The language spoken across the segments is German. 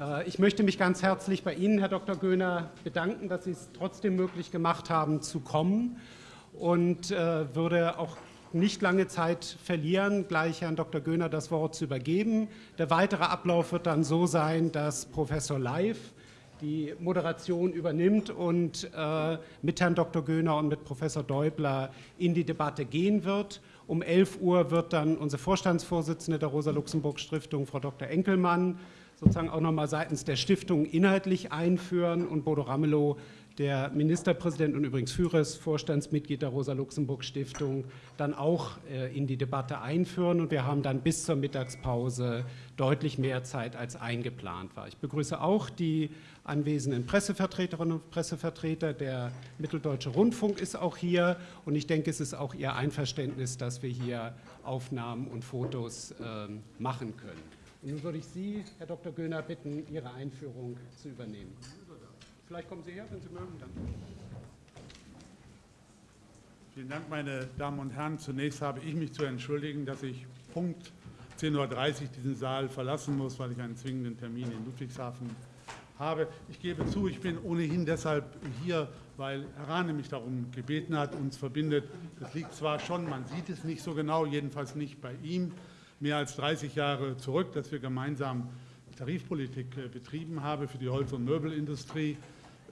Äh, ich möchte mich ganz herzlich bei Ihnen, Herr Dr. Göhner, bedanken, dass Sie es trotzdem möglich gemacht haben, zu kommen und äh, würde auch nicht lange Zeit verlieren, gleich Herrn Dr. Göhner das Wort zu übergeben. Der weitere Ablauf wird dann so sein, dass Professor Leif die Moderation übernimmt und äh, mit Herrn Dr. Göhner und mit Professor Däubler in die Debatte gehen wird. Um 11 Uhr wird dann unsere Vorstandsvorsitzende der Rosa-Luxemburg-Stiftung, Frau Dr. Enkelmann, sozusagen auch nochmal seitens der Stiftung inhaltlich einführen und Bodo Ramelow der Ministerpräsident und übrigens Führers, Vorstandsmitglied der Rosa-Luxemburg-Stiftung, dann auch äh, in die Debatte einführen. Und wir haben dann bis zur Mittagspause deutlich mehr Zeit, als eingeplant war. Ich begrüße auch die anwesenden Pressevertreterinnen und Pressevertreter. Der Mitteldeutsche Rundfunk ist auch hier. Und ich denke, es ist auch Ihr Einverständnis, dass wir hier Aufnahmen und Fotos äh, machen können. Nun würde ich Sie, Herr Dr. Göhner, bitten, Ihre Einführung zu übernehmen. Vielleicht kommen Sie her, wenn Sie mögen. Dann. Vielen Dank, meine Damen und Herren. Zunächst habe ich mich zu entschuldigen, dass ich Punkt 10.30 Uhr diesen Saal verlassen muss, weil ich einen zwingenden Termin in Ludwigshafen habe. Ich gebe zu, ich bin ohnehin deshalb hier, weil Herr Rahne mich darum gebeten hat, uns verbindet. Das liegt zwar schon, man sieht es nicht so genau, jedenfalls nicht bei ihm, mehr als 30 Jahre zurück, dass wir gemeinsam Tarifpolitik äh, betrieben haben für die Holz- und Möbelindustrie.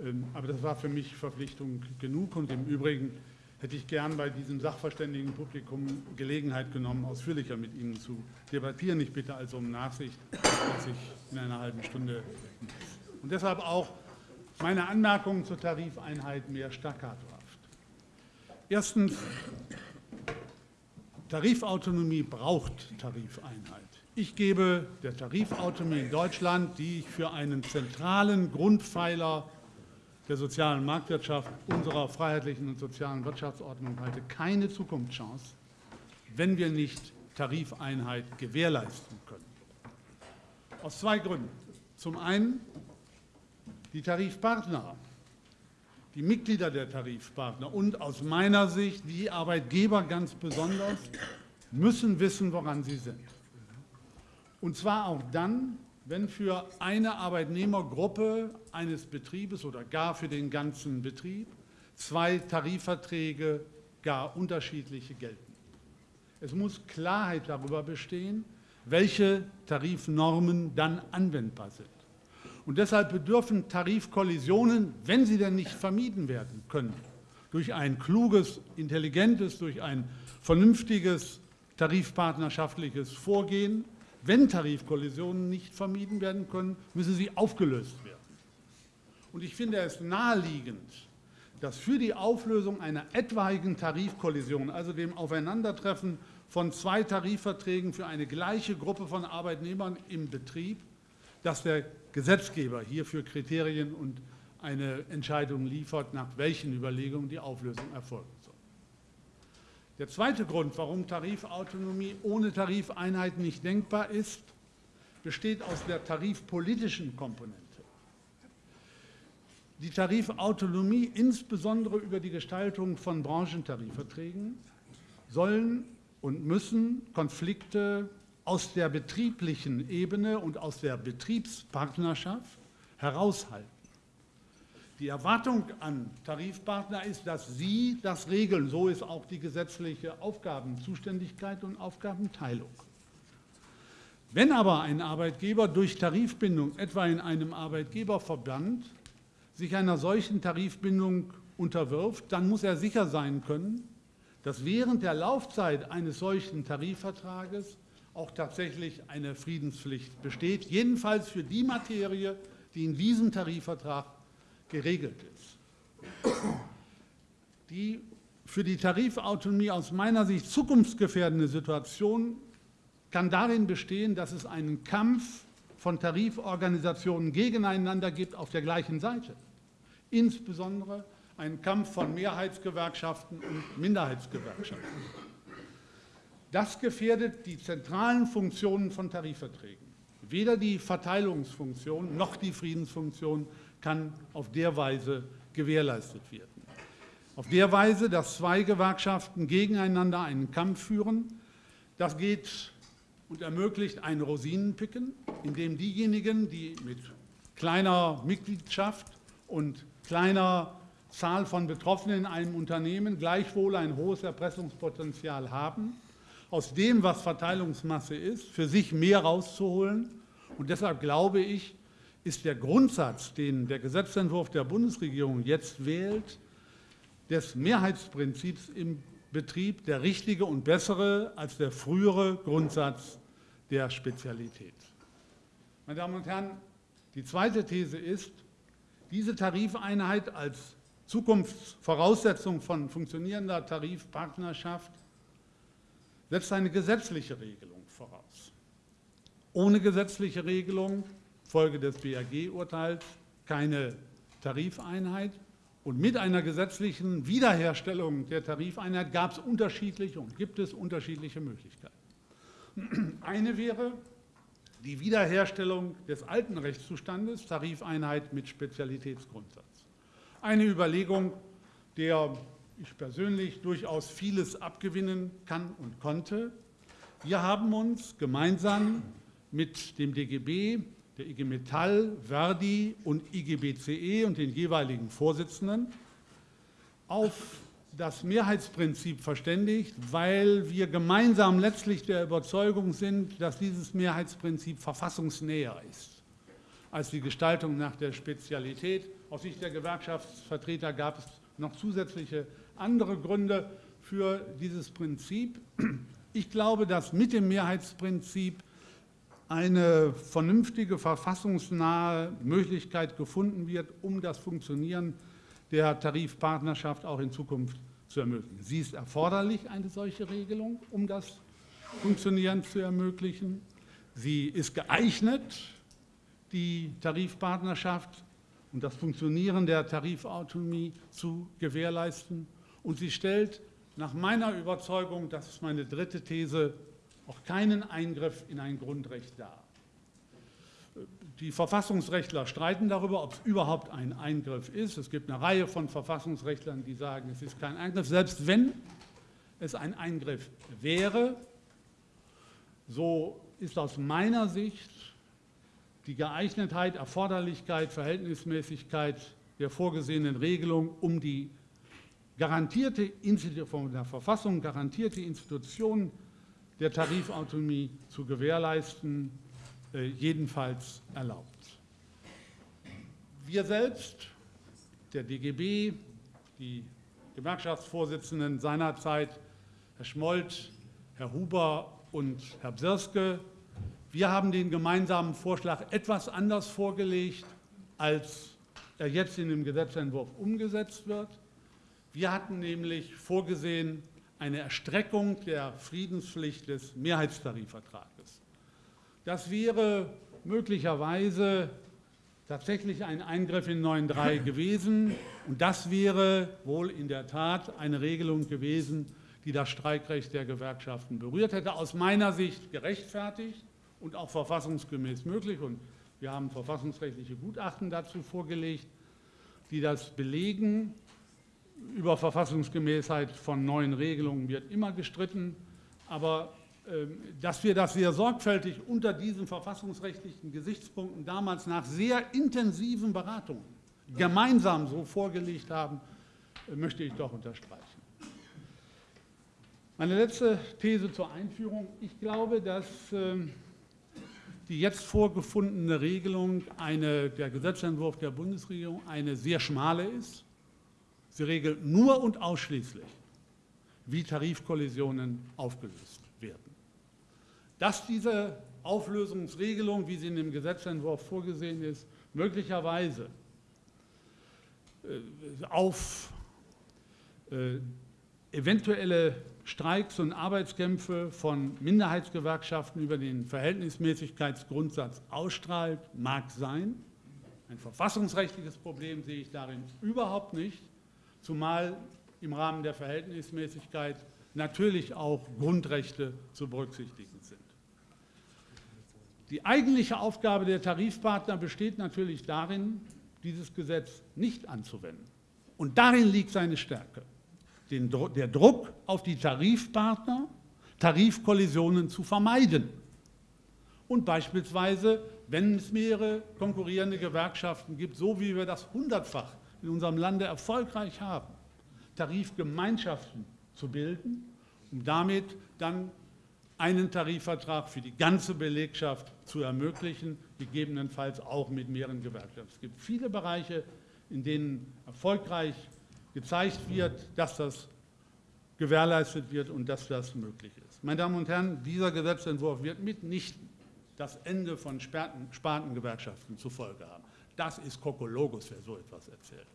Ähm, aber das war für mich Verpflichtung genug. Und im Übrigen hätte ich gern bei diesem Sachverständigenpublikum Gelegenheit genommen, ausführlicher mit Ihnen zu debattieren. Ich bitte also um Nachsicht, dass ich in einer halben Stunde. Und deshalb auch meine Anmerkungen zur Tarifeinheit mehr staccatohaft. Erstens, Tarifautonomie braucht Tarifeinheit. Ich gebe der Tarifautonomie in Deutschland, die ich für einen zentralen Grundpfeiler der sozialen Marktwirtschaft unserer freiheitlichen und sozialen Wirtschaftsordnung halte, keine Zukunftschance, wenn wir nicht Tarifeinheit gewährleisten können. Aus zwei Gründen. Zum einen die Tarifpartner, die Mitglieder der Tarifpartner und aus meiner Sicht die Arbeitgeber ganz besonders müssen wissen, woran sie sind. Und zwar auch dann, wenn für eine Arbeitnehmergruppe eines Betriebes oder gar für den ganzen Betrieb zwei Tarifverträge gar unterschiedliche gelten. Es muss Klarheit darüber bestehen, welche Tarifnormen dann anwendbar sind. Und deshalb bedürfen Tarifkollisionen, wenn sie denn nicht vermieden werden können, durch ein kluges, intelligentes, durch ein vernünftiges tarifpartnerschaftliches Vorgehen, wenn Tarifkollisionen nicht vermieden werden können, müssen sie aufgelöst werden. Und ich finde es naheliegend, dass für die Auflösung einer etwaigen Tarifkollision, also dem Aufeinandertreffen von zwei Tarifverträgen für eine gleiche Gruppe von Arbeitnehmern im Betrieb, dass der Gesetzgeber hierfür Kriterien und eine Entscheidung liefert, nach welchen Überlegungen die Auflösung erfolgen soll. Der zweite Grund, warum Tarifautonomie ohne Tarifeinheit nicht denkbar ist, besteht aus der tarifpolitischen Komponente. Die Tarifautonomie, insbesondere über die Gestaltung von Branchentarifverträgen, sollen und müssen Konflikte aus der betrieblichen Ebene und aus der Betriebspartnerschaft heraushalten. Die Erwartung an Tarifpartner ist, dass sie das regeln. So ist auch die gesetzliche Aufgabenzuständigkeit und Aufgabenteilung. Wenn aber ein Arbeitgeber durch Tarifbindung, etwa in einem Arbeitgeberverband, sich einer solchen Tarifbindung unterwirft, dann muss er sicher sein können, dass während der Laufzeit eines solchen Tarifvertrages auch tatsächlich eine Friedenspflicht besteht, jedenfalls für die Materie, die in diesem Tarifvertrag geregelt ist. Die für die Tarifautonomie aus meiner Sicht zukunftsgefährdende Situation kann darin bestehen, dass es einen Kampf von Tariforganisationen gegeneinander gibt auf der gleichen Seite. Insbesondere einen Kampf von Mehrheitsgewerkschaften und Minderheitsgewerkschaften. Das gefährdet die zentralen Funktionen von Tarifverträgen. Weder die Verteilungsfunktion noch die Friedensfunktion kann auf der Weise gewährleistet werden. Auf der Weise, dass zwei Gewerkschaften gegeneinander einen Kampf führen, das geht und ermöglicht ein Rosinenpicken, indem diejenigen, die mit kleiner Mitgliedschaft und kleiner Zahl von Betroffenen in einem Unternehmen gleichwohl ein hohes Erpressungspotenzial haben, aus dem, was Verteilungsmasse ist, für sich mehr rauszuholen. Und deshalb glaube ich, ist der Grundsatz, den der Gesetzentwurf der Bundesregierung jetzt wählt, des Mehrheitsprinzips im Betrieb der richtige und bessere als der frühere Grundsatz der Spezialität. Meine Damen und Herren, die zweite These ist, diese Tarifeinheit als Zukunftsvoraussetzung von funktionierender Tarifpartnerschaft setzt eine gesetzliche Regelung voraus. Ohne gesetzliche Regelung, Folge des BAG-Urteils, keine Tarifeinheit. Und mit einer gesetzlichen Wiederherstellung der Tarifeinheit gab es unterschiedliche und gibt es unterschiedliche Möglichkeiten. Eine wäre die Wiederherstellung des alten Rechtszustandes, Tarifeinheit mit Spezialitätsgrundsatz. Eine Überlegung, der ich persönlich durchaus vieles abgewinnen kann und konnte. Wir haben uns gemeinsam mit dem DGB, der IG Metall, Verdi und IGBCE und den jeweiligen Vorsitzenden auf das Mehrheitsprinzip verständigt, weil wir gemeinsam letztlich der Überzeugung sind, dass dieses Mehrheitsprinzip verfassungsnäher ist als die Gestaltung nach der Spezialität. Aus Sicht der Gewerkschaftsvertreter gab es noch zusätzliche andere Gründe für dieses Prinzip. Ich glaube, dass mit dem Mehrheitsprinzip eine vernünftige, verfassungsnahe Möglichkeit gefunden wird, um das Funktionieren der Tarifpartnerschaft auch in Zukunft zu ermöglichen. Sie ist erforderlich, eine solche Regelung, um das Funktionieren zu ermöglichen. Sie ist geeignet, die Tarifpartnerschaft und das Funktionieren der Tarifautonomie zu gewährleisten. Und sie stellt nach meiner Überzeugung, das ist meine dritte These, auch keinen Eingriff in ein Grundrecht dar. Die Verfassungsrechtler streiten darüber, ob es überhaupt ein Eingriff ist. Es gibt eine Reihe von Verfassungsrechtlern, die sagen, es ist kein Eingriff. Selbst wenn es ein Eingriff wäre, so ist aus meiner Sicht die Geeignetheit, Erforderlichkeit, Verhältnismäßigkeit der vorgesehenen Regelung um die garantierte von der Verfassung garantierte Institution der Tarifautonomie zu gewährleisten, äh, jedenfalls erlaubt. Wir selbst, der DGB, die Gewerkschaftsvorsitzenden seinerzeit, Herr Schmold, Herr Huber und Herr Bsirske, wir haben den gemeinsamen Vorschlag etwas anders vorgelegt, als er jetzt in dem Gesetzentwurf umgesetzt wird. Wir hatten nämlich vorgesehen eine Erstreckung der Friedenspflicht des Mehrheitstarifvertrages. Das wäre möglicherweise tatsächlich ein Eingriff in 9.3 gewesen. Und das wäre wohl in der Tat eine Regelung gewesen, die das Streikrecht der Gewerkschaften berührt hätte. Aus meiner Sicht gerechtfertigt und auch verfassungsgemäß möglich. Und wir haben verfassungsrechtliche Gutachten dazu vorgelegt, die das belegen. Über Verfassungsgemäßheit von neuen Regelungen wird immer gestritten, aber ähm, dass wir das sehr sorgfältig unter diesen verfassungsrechtlichen Gesichtspunkten damals nach sehr intensiven Beratungen gemeinsam so vorgelegt haben, äh, möchte ich doch unterstreichen. Meine letzte These zur Einführung. Ich glaube, dass ähm, die jetzt vorgefundene Regelung, eine, der Gesetzentwurf der Bundesregierung, eine sehr schmale ist. Sie regelt nur und ausschließlich, wie Tarifkollisionen aufgelöst werden. Dass diese Auflösungsregelung, wie sie in dem Gesetzentwurf vorgesehen ist, möglicherweise äh, auf äh, eventuelle Streiks und Arbeitskämpfe von Minderheitsgewerkschaften über den Verhältnismäßigkeitsgrundsatz ausstrahlt, mag sein. Ein verfassungsrechtliches Problem sehe ich darin überhaupt nicht, zumal im Rahmen der Verhältnismäßigkeit natürlich auch Grundrechte zu berücksichtigen sind. Die eigentliche Aufgabe der Tarifpartner besteht natürlich darin, dieses Gesetz nicht anzuwenden. Und darin liegt seine Stärke den, der Druck auf die Tarifpartner, Tarifkollisionen zu vermeiden. und beispielsweise, wenn es mehrere konkurrierende Gewerkschaften gibt, so wie wir das hundertfach in unserem Lande erfolgreich haben, Tarifgemeinschaften zu bilden, um damit dann einen Tarifvertrag für die ganze Belegschaft zu ermöglichen, gegebenenfalls auch mit mehreren Gewerkschaften. Es gibt viele Bereiche, in denen erfolgreich gezeigt wird, dass das gewährleistet wird und dass das möglich ist. Meine Damen und Herren, dieser Gesetzentwurf wird mitnichten das Ende von Spartengewerkschaften zur Folge haben. Das ist Kokologos, wer so etwas erzählt.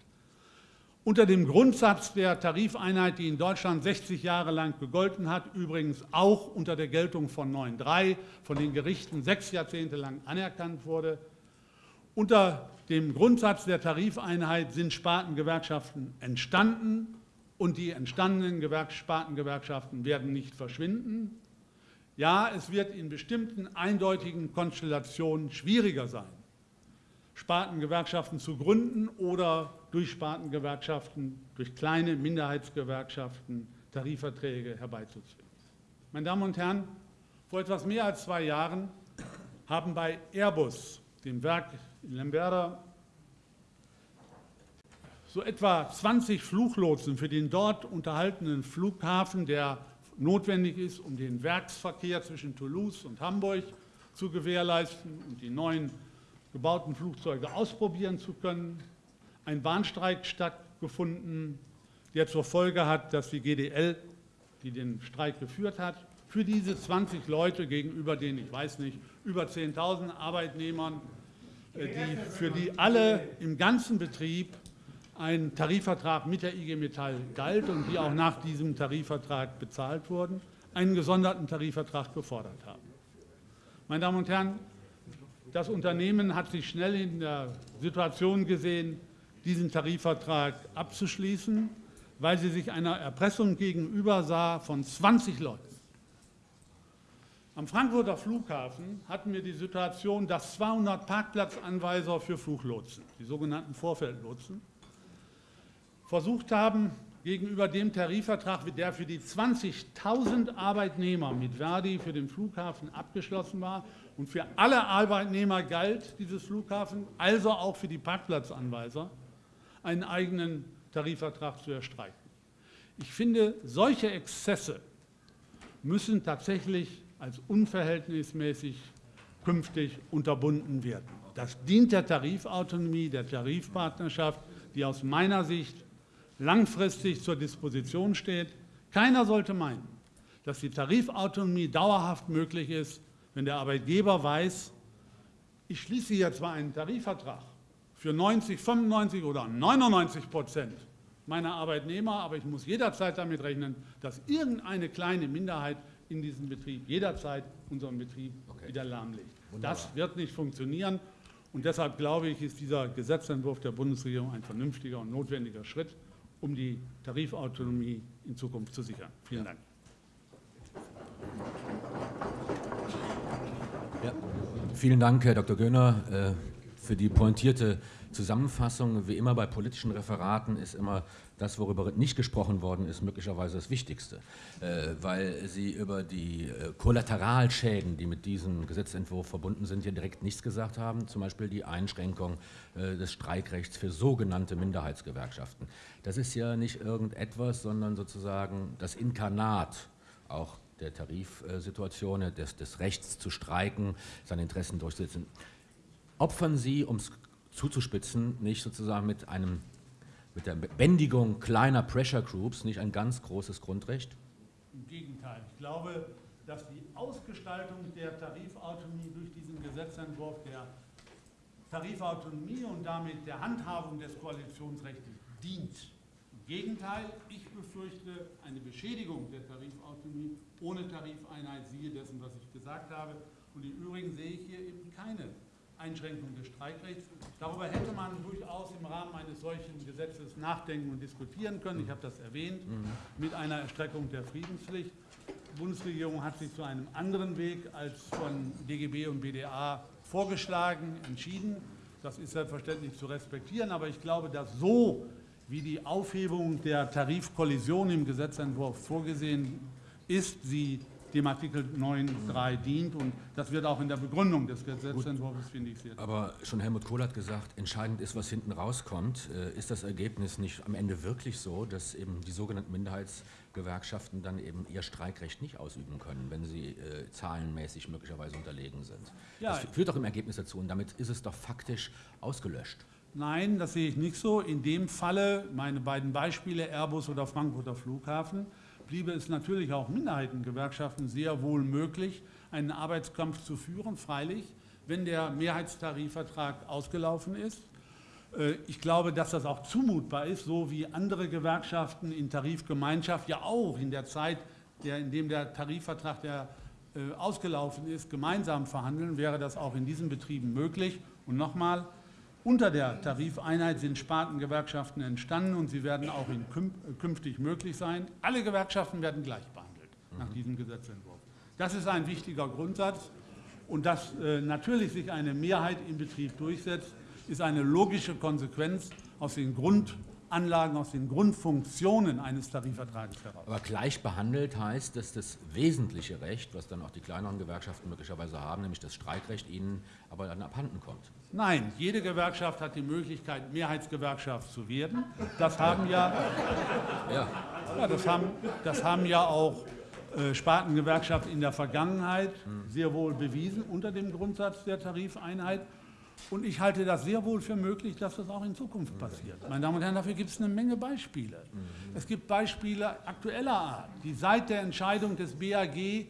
Unter dem Grundsatz der Tarifeinheit, die in Deutschland 60 Jahre lang gegolten hat, übrigens auch unter der Geltung von 9.3 von den Gerichten sechs Jahrzehnte lang anerkannt wurde, unter dem Grundsatz der Tarifeinheit sind Spartengewerkschaften entstanden und die entstandenen Spartengewerkschaften werden nicht verschwinden. Ja, es wird in bestimmten eindeutigen Konstellationen schwieriger sein, Spartengewerkschaften zu gründen oder durch Spartengewerkschaften, durch kleine Minderheitsgewerkschaften Tarifverträge herbeizuzwingen. Meine Damen und Herren, vor etwas mehr als zwei Jahren haben bei Airbus, dem Werk in Lemberda, so etwa 20 Fluglotsen für den dort unterhaltenen Flughafen, der notwendig ist, um den Werksverkehr zwischen Toulouse und Hamburg zu gewährleisten und die neuen gebauten Flugzeuge ausprobieren zu können, ein Bahnstreik stattgefunden, der zur Folge hat, dass die GDL, die den Streik geführt hat, für diese 20 Leute gegenüber den, ich weiß nicht, über 10.000 Arbeitnehmern, die, für die alle im ganzen Betrieb ein Tarifvertrag mit der IG Metall galt und die auch nach diesem Tarifvertrag bezahlt wurden, einen gesonderten Tarifvertrag gefordert haben. Meine Damen und Herren, das Unternehmen hat sich schnell in der Situation gesehen, diesen Tarifvertrag abzuschließen, weil sie sich einer Erpressung gegenüber sah von 20 Leuten. Am Frankfurter Flughafen hatten wir die Situation, dass 200 Parkplatzanweiser für Fluglotsen, die sogenannten Vorfeldlotsen, versucht haben, gegenüber dem Tarifvertrag, der für die 20.000 Arbeitnehmer mit Verdi für den Flughafen abgeschlossen war und für alle Arbeitnehmer galt dieses Flughafen, also auch für die Parkplatzanweiser, einen eigenen Tarifvertrag zu erstreichen. Ich finde, solche Exzesse müssen tatsächlich als unverhältnismäßig künftig unterbunden werden. Das dient der Tarifautonomie, der Tarifpartnerschaft, die aus meiner Sicht langfristig zur Disposition steht. Keiner sollte meinen, dass die Tarifautonomie dauerhaft möglich ist, wenn der Arbeitgeber weiß, ich schließe hier zwar einen Tarifvertrag für 90, 95 oder 99 Prozent meiner Arbeitnehmer, aber ich muss jederzeit damit rechnen, dass irgendeine kleine Minderheit in diesem Betrieb jederzeit unseren Betrieb okay. wieder lahmlegt. Wunderbar. Das wird nicht funktionieren. Und deshalb glaube ich, ist dieser Gesetzentwurf der Bundesregierung ein vernünftiger und notwendiger Schritt um die Tarifautonomie in Zukunft zu sichern. Vielen Dank. Ja, vielen Dank, Herr Dr. Göhner, äh, für die pointierte Zusammenfassung. Wie immer bei politischen Referaten ist immer das, worüber nicht gesprochen worden ist, möglicherweise das Wichtigste, äh, weil Sie über die äh, Kollateralschäden, die mit diesem Gesetzentwurf verbunden sind, hier direkt nichts gesagt haben, zum Beispiel die Einschränkung äh, des Streikrechts für sogenannte Minderheitsgewerkschaften. Das ist ja nicht irgendetwas, sondern sozusagen das Inkarnat auch der Tarifsituation, des, des Rechts zu streiken, seine Interessen durchzusetzen. Opfern Sie, um es zuzuspitzen, nicht sozusagen mit einem mit der Bändigung kleiner Pressure Groups nicht ein ganz großes Grundrecht? Im Gegenteil. Ich glaube, dass die Ausgestaltung der Tarifautonomie durch diesen Gesetzentwurf der Tarifautonomie und damit der Handhabung des Koalitionsrechts dient. Im Gegenteil, ich befürchte eine Beschädigung der Tarifautonomie ohne Tarifeinheit, siehe dessen, was ich gesagt habe. Und im Übrigen sehe ich hier eben keine Einschränkung des Streikrechts. Darüber hätte man durchaus im Rahmen eines solchen Gesetzes nachdenken und diskutieren können. Ich habe das erwähnt, mhm. mit einer Erstreckung der Friedenspflicht. Die Bundesregierung hat sich zu einem anderen Weg als von DGB und BDA vorgeschlagen, entschieden. Das ist selbstverständlich zu respektieren, aber ich glaube, dass so wie die Aufhebung der Tarifkollision im Gesetzentwurf vorgesehen ist, sie dem Artikel 9.3 dient. Und das wird auch in der Begründung des Gesetzentwurfs, finde ich, sehr. Aber schon Helmut Kohl hat gesagt, entscheidend ist, was hinten rauskommt. Äh, ist das Ergebnis nicht am Ende wirklich so, dass eben die sogenannten Minderheitsgewerkschaften dann eben ihr Streikrecht nicht ausüben können, wenn sie äh, zahlenmäßig möglicherweise unterlegen sind? Ja. Das führt doch im Ergebnis dazu und damit ist es doch faktisch ausgelöscht. Nein, das sehe ich nicht so. In dem Falle, meine beiden Beispiele, Airbus oder Frankfurter Flughafen, bliebe es natürlich auch Minderheitengewerkschaften sehr wohl möglich, einen Arbeitskampf zu führen, freilich, wenn der Mehrheitstarifvertrag ausgelaufen ist. Äh, ich glaube, dass das auch zumutbar ist, so wie andere Gewerkschaften in Tarifgemeinschaft ja auch in der Zeit, der, in dem der Tarifvertrag der, äh, ausgelaufen ist, gemeinsam verhandeln, wäre das auch in diesen Betrieben möglich. Und nochmal, unter der Tarifeinheit sind Spartengewerkschaften entstanden und sie werden auch in künftig möglich sein. Alle Gewerkschaften werden gleich behandelt nach diesem Gesetzentwurf. Das ist ein wichtiger Grundsatz. Und dass äh, natürlich sich eine Mehrheit im Betrieb durchsetzt, ist eine logische Konsequenz aus den Grund Anlagen aus den Grundfunktionen eines Tarifvertrages heraus. Aber gleich behandelt heißt, dass das wesentliche Recht, was dann auch die kleineren Gewerkschaften möglicherweise haben, nämlich das Streikrecht, ihnen aber dann abhanden kommt. Nein, jede Gewerkschaft hat die Möglichkeit, Mehrheitsgewerkschaft zu werden. Das haben ja, ja. ja das, haben, das haben ja auch äh, Spartengewerkschaften in der Vergangenheit sehr wohl bewiesen unter dem Grundsatz der Tarifeinheit. Und ich halte das sehr wohl für möglich, dass das auch in Zukunft passiert. Meine Damen und Herren, dafür gibt es eine Menge Beispiele. Mhm. Es gibt Beispiele aktueller Art, die seit der Entscheidung des BAG äh,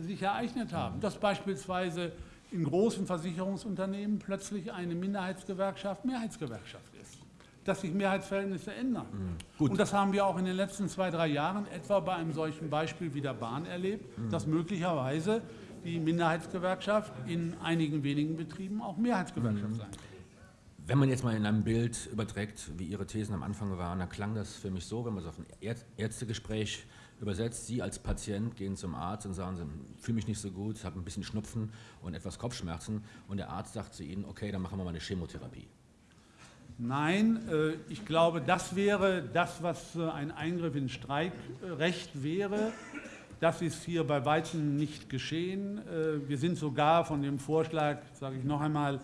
sich ereignet haben. Dass beispielsweise in großen Versicherungsunternehmen plötzlich eine Minderheitsgewerkschaft Mehrheitsgewerkschaft ist. Dass sich Mehrheitsverhältnisse ändern. Mhm. Und das haben wir auch in den letzten zwei, drei Jahren etwa bei einem solchen Beispiel wie der Bahn erlebt, mhm. dass möglicherweise die Minderheitsgewerkschaft in einigen wenigen Betrieben auch Mehrheitsgewerkschaft mhm. sein kann. Wenn man jetzt mal in einem Bild überträgt, wie Ihre Thesen am Anfang waren, dann klang das für mich so, wenn man es auf ein Ärztegespräch übersetzt, Sie als Patient gehen zum Arzt und sagen, Sie fühle mich nicht so gut, habe ein bisschen Schnupfen und etwas Kopfschmerzen und der Arzt sagt zu Ihnen, okay, dann machen wir mal eine Chemotherapie. Nein, äh, ich glaube, das wäre das, was äh, ein Eingriff ins Streikrecht wäre. Das ist hier bei weitem nicht geschehen. Äh, wir sind sogar von dem Vorschlag, sage ich noch einmal,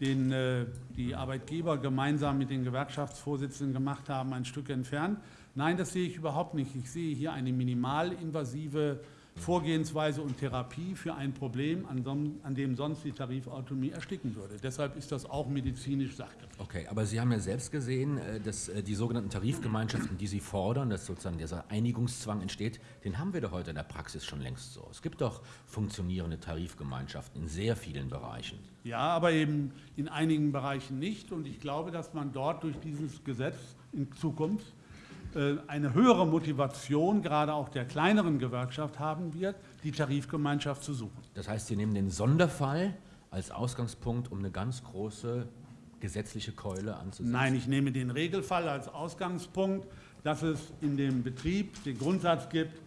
den äh, die Arbeitgeber gemeinsam mit den Gewerkschaftsvorsitzenden gemacht haben, ein Stück entfernt. Nein, das sehe ich überhaupt nicht. Ich sehe hier eine minimalinvasive Vorgehensweise und Therapie für ein Problem, an, dem sonst die Tarifautonomie ersticken würde. Deshalb ist das auch medizinisch sachgerecht. Okay, aber Sie haben ja selbst gesehen, äh, dass äh, die sogenannten Tarifgemeinschaften, die Sie fordern, dass sozusagen dieser Einigungszwang entsteht, den haben wir doch heute in der Praxis schon längst so. Es gibt doch funktionierende Tarifgemeinschaften in sehr vielen Bereichen. Ja, aber eben in einigen Bereichen nicht. Und ich glaube, dass man dort durch dieses Gesetz in Zukunft eine höhere Motivation, gerade auch der kleineren Gewerkschaft, haben wird, die Tarifgemeinschaft zu suchen. Das heißt, Sie nehmen den Sonderfall als Ausgangspunkt, um eine ganz große gesetzliche Keule anzusetzen? Nein, ich nehme den Regelfall als Ausgangspunkt, dass es in dem Betrieb den Grundsatz gibt,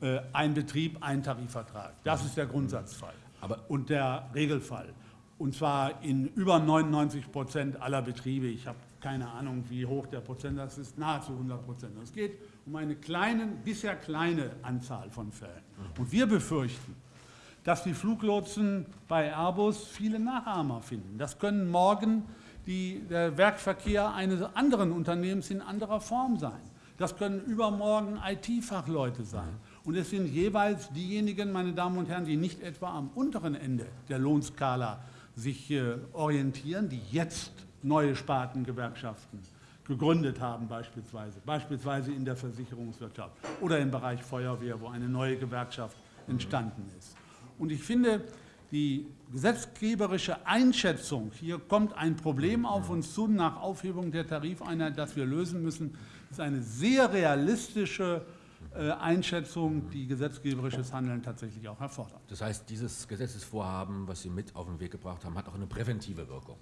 äh, ein Betrieb, ein Tarifvertrag. Das ist der Grundsatzfall Aber und der Regelfall. Und zwar in über 99 Prozent aller Betriebe. Ich habe keine Ahnung, wie hoch der Prozentsatz ist, nahezu 100 Prozent. Es geht um eine kleine, bisher kleine Anzahl von Fällen. Und wir befürchten, dass die Fluglotsen bei Airbus viele Nachahmer finden. Das können morgen die, der Werkverkehr eines anderen Unternehmens in anderer Form sein. Das können übermorgen IT-Fachleute sein. Und es sind jeweils diejenigen, meine Damen und Herren, die nicht etwa am unteren Ende der Lohnskala sich äh, orientieren, die jetzt neue Spartengewerkschaften gegründet haben beispielsweise, beispielsweise in der Versicherungswirtschaft oder im Bereich Feuerwehr, wo eine neue Gewerkschaft entstanden ist. Und ich finde, die gesetzgeberische Einschätzung, hier kommt ein Problem auf uns zu nach Aufhebung der Tarifeinheit, das wir lösen müssen, ist eine sehr realistische äh, Einschätzung, die gesetzgeberisches Handeln tatsächlich auch erfordert. Das heißt, dieses Gesetzesvorhaben, was Sie mit auf den Weg gebracht haben, hat auch eine präventive Wirkung.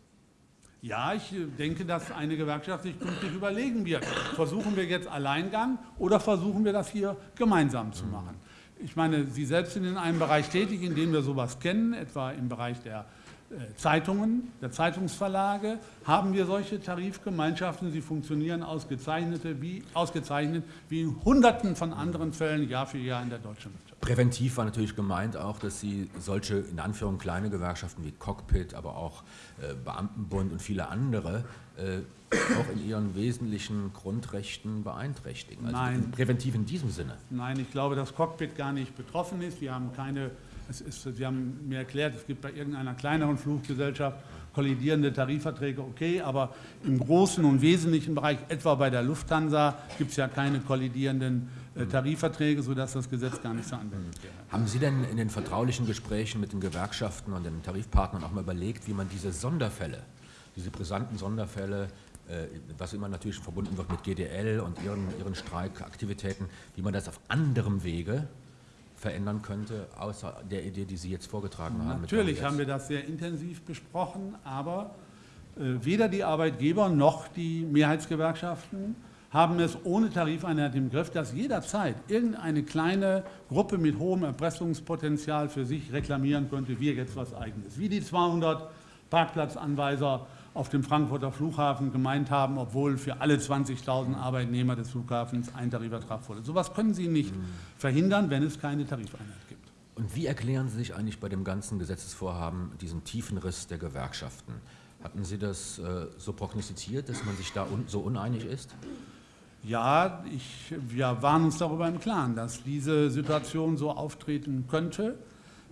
Ja, ich denke, dass eine Gewerkschaft sich künftig überlegen wird, versuchen wir jetzt Alleingang oder versuchen wir das hier gemeinsam zu machen. Ich meine, Sie selbst sind in einem Bereich tätig, in dem wir sowas kennen, etwa im Bereich der äh, Zeitungen, der Zeitungsverlage haben wir solche Tarifgemeinschaften. Sie funktionieren ausgezeichnete, wie, ausgezeichnet wie in Hunderten von anderen Fällen Jahr für Jahr in der deutschen Wirtschaft. Präventiv war natürlich gemeint auch, dass Sie solche in Anführung kleine Gewerkschaften wie Cockpit, aber auch äh, Beamtenbund und viele andere äh, auch in ihren wesentlichen Grundrechten beeinträchtigen. Also Nein. Präventiv in diesem Sinne. Nein, ich glaube, dass Cockpit gar nicht betroffen ist. Wir haben keine ist, Sie haben mir erklärt, es gibt bei irgendeiner kleineren Fluggesellschaft kollidierende Tarifverträge, okay, aber im großen und wesentlichen Bereich, etwa bei der Lufthansa, gibt es ja keine kollidierenden äh, Tarifverträge, sodass das Gesetz gar nicht zur Anwendung wäre. Haben Sie denn in den vertraulichen Gesprächen mit den Gewerkschaften und den Tarifpartnern auch mal überlegt, wie man diese Sonderfälle, diese brisanten Sonderfälle, äh, was immer natürlich verbunden wird mit GDL und ihren, ihren Streikaktivitäten, wie man das auf anderem Wege verändern könnte, außer der Idee, die Sie jetzt vorgetragen haben? Natürlich haben wir das sehr intensiv besprochen, aber äh, weder die Arbeitgeber noch die Mehrheitsgewerkschaften haben es ohne Tarifeinheit im Griff, dass jederzeit irgendeine kleine Gruppe mit hohem Erpressungspotenzial für sich reklamieren könnte, wir jetzt was Eigenes. Wie die 200 Parkplatzanweiser auf dem Frankfurter Flughafen gemeint haben, obwohl für alle 20.000 Arbeitnehmer des Flughafens ein Tarifvertrag wurde. So etwas können Sie nicht mhm. verhindern, wenn es keine Tarifeinheit gibt. Und wie erklären Sie sich eigentlich bei dem ganzen Gesetzesvorhaben diesen tiefen Riss der Gewerkschaften? Hatten Sie das äh, so prognostiziert, dass man sich da un so uneinig ist? Ja, ich, wir waren uns darüber im Klaren, dass diese Situation so auftreten könnte.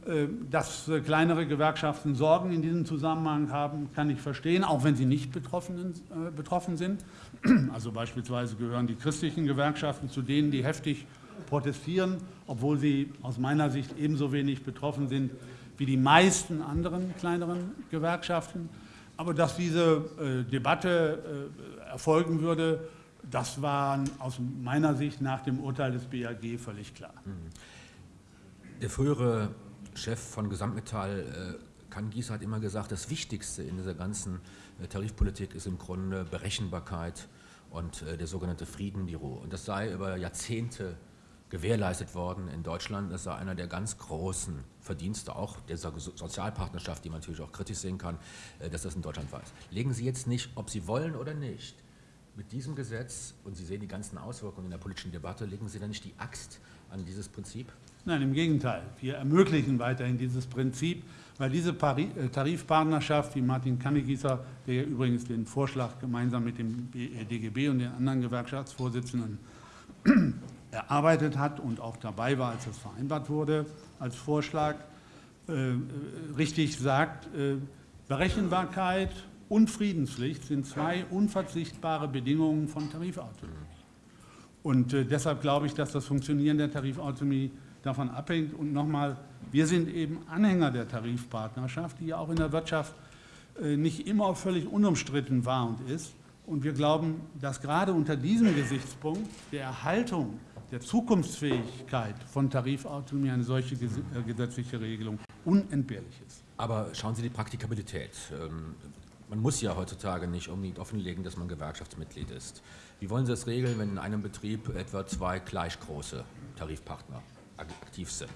Äh, dass äh, kleinere Gewerkschaften Sorgen in diesem Zusammenhang haben, kann ich verstehen, auch wenn sie nicht betroffen, äh, betroffen sind. Also beispielsweise gehören die christlichen Gewerkschaften zu denen, die heftig protestieren, obwohl sie aus meiner Sicht ebenso wenig betroffen sind wie die meisten anderen kleineren Gewerkschaften. Aber dass diese äh, Debatte erfolgen würde, das war aus meiner Sicht nach dem Urteil des BAG völlig klar. Der frühere Chef von Gesamtmetall, äh, Kan Gies, hat immer gesagt, das Wichtigste in dieser ganzen äh, Tarifpolitik ist im Grunde Berechenbarkeit und äh, der sogenannte Friedenbüro. Und das sei über Jahrzehnte gewährleistet worden in Deutschland. Das sei einer der ganz großen Verdienste auch dieser Sozialpartnerschaft, die man natürlich auch kritisch sehen kann, dass das in Deutschland war. Legen Sie jetzt nicht, ob Sie wollen oder nicht, mit diesem Gesetz, und Sie sehen die ganzen Auswirkungen in der politischen Debatte, legen Sie da nicht die Axt an dieses Prinzip? Nein, im Gegenteil. Wir ermöglichen weiterhin dieses Prinzip, weil diese äh, Tarifpartnerschaft, wie Martin Kannegießer, der ja übrigens den Vorschlag gemeinsam mit dem DGB äh, und den anderen Gewerkschaftsvorsitzenden erarbeitet hat und auch dabei war, als das vereinbart wurde, als Vorschlag, äh, richtig sagt, Berechenbarkeit und Friedenspflicht sind zwei unverzichtbare Bedingungen von Tarifautonomie. Und äh, deshalb glaube ich, dass das Funktionieren der Tarifautonomie davon abhängt. Und nochmal, wir sind eben Anhänger der Tarifpartnerschaft, die ja auch in der Wirtschaft äh, nicht immer völlig unumstritten war und ist. Und wir glauben, dass gerade unter diesem Gesichtspunkt der Erhaltung der Zukunftsfähigkeit von Tarifautonomie eine solche äh, gesetzliche Regelung unentbehrlich ist. Aber schauen Sie die Praktikabilität. Man muss ja heutzutage nicht unbedingt offenlegen, dass man Gewerkschaftsmitglied ist. Wie wollen Sie das regeln, wenn in einem Betrieb etwa zwei gleich große Tarifpartner aktiv sind.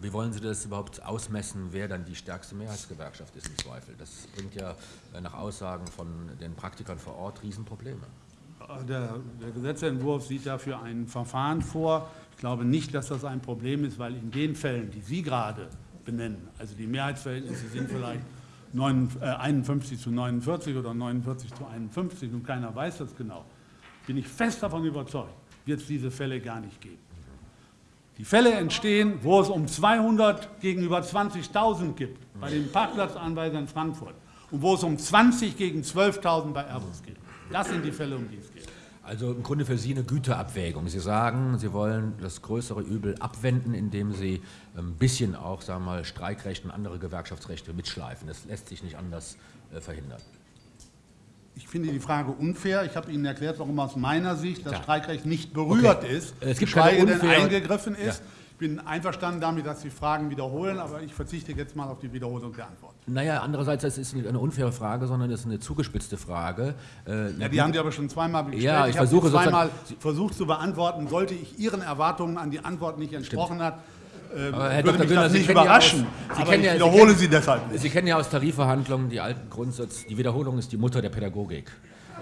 Wie wollen Sie das überhaupt ausmessen, wer dann die stärkste Mehrheitsgewerkschaft ist im Zweifel? Das bringt ja äh, nach Aussagen von den Praktikern vor Ort Riesenprobleme. Der, der Gesetzentwurf sieht dafür ein Verfahren vor. Ich glaube nicht, dass das ein Problem ist, weil in den Fällen, die Sie gerade benennen, also die Mehrheitsverhältnisse sind vielleicht 51 äh, zu 49 oder 49 zu 51 und keiner weiß das genau, bin ich fest davon überzeugt, wird es diese Fälle gar nicht geben. Die Fälle entstehen, wo es um 200 gegenüber 20.000 gibt, bei den Parkplatzanweisern in Frankfurt, und wo es um 20 gegen 12.000 bei Airbus geht. Das sind die Fälle, um die es geht. Also im Grunde für Sie eine Güterabwägung. Sie sagen, Sie wollen das größere Übel abwenden, indem Sie ein bisschen auch sagen wir mal, Streikrechte und andere Gewerkschaftsrechte mitschleifen. Das lässt sich nicht anders äh, verhindern. Ich finde die Frage unfair. Ich habe Ihnen erklärt, warum aus meiner Sicht das Streikrecht nicht berührt okay. ist, es gibt geschweige denn eingegriffen ist. Ja. Ich bin einverstanden damit, dass Sie Fragen wiederholen, aber ich verzichte jetzt mal auf die Wiederholung der Antwort. Naja, andererseits ist es nicht eine unfaire Frage, sondern es ist eine zugespitzte Frage. Äh, ja, die haben Sie aber schon zweimal gestellt. Ja, ich, ich versuche zweimal versucht zu beantworten. Sollte ich Ihren Erwartungen an die Antwort nicht entsprochen Stimmt. hat, äh, Aber Herr würde Dr. das Sie nicht ja überraschen. aus- Sie aber kennen ich ja- Sie wiederhole kennen- sie deshalb nicht. Sie kennen ja aus Tarifverhandlungen die alten Grundsatz, die Wiederholung ist die Mutter der Pädagogik.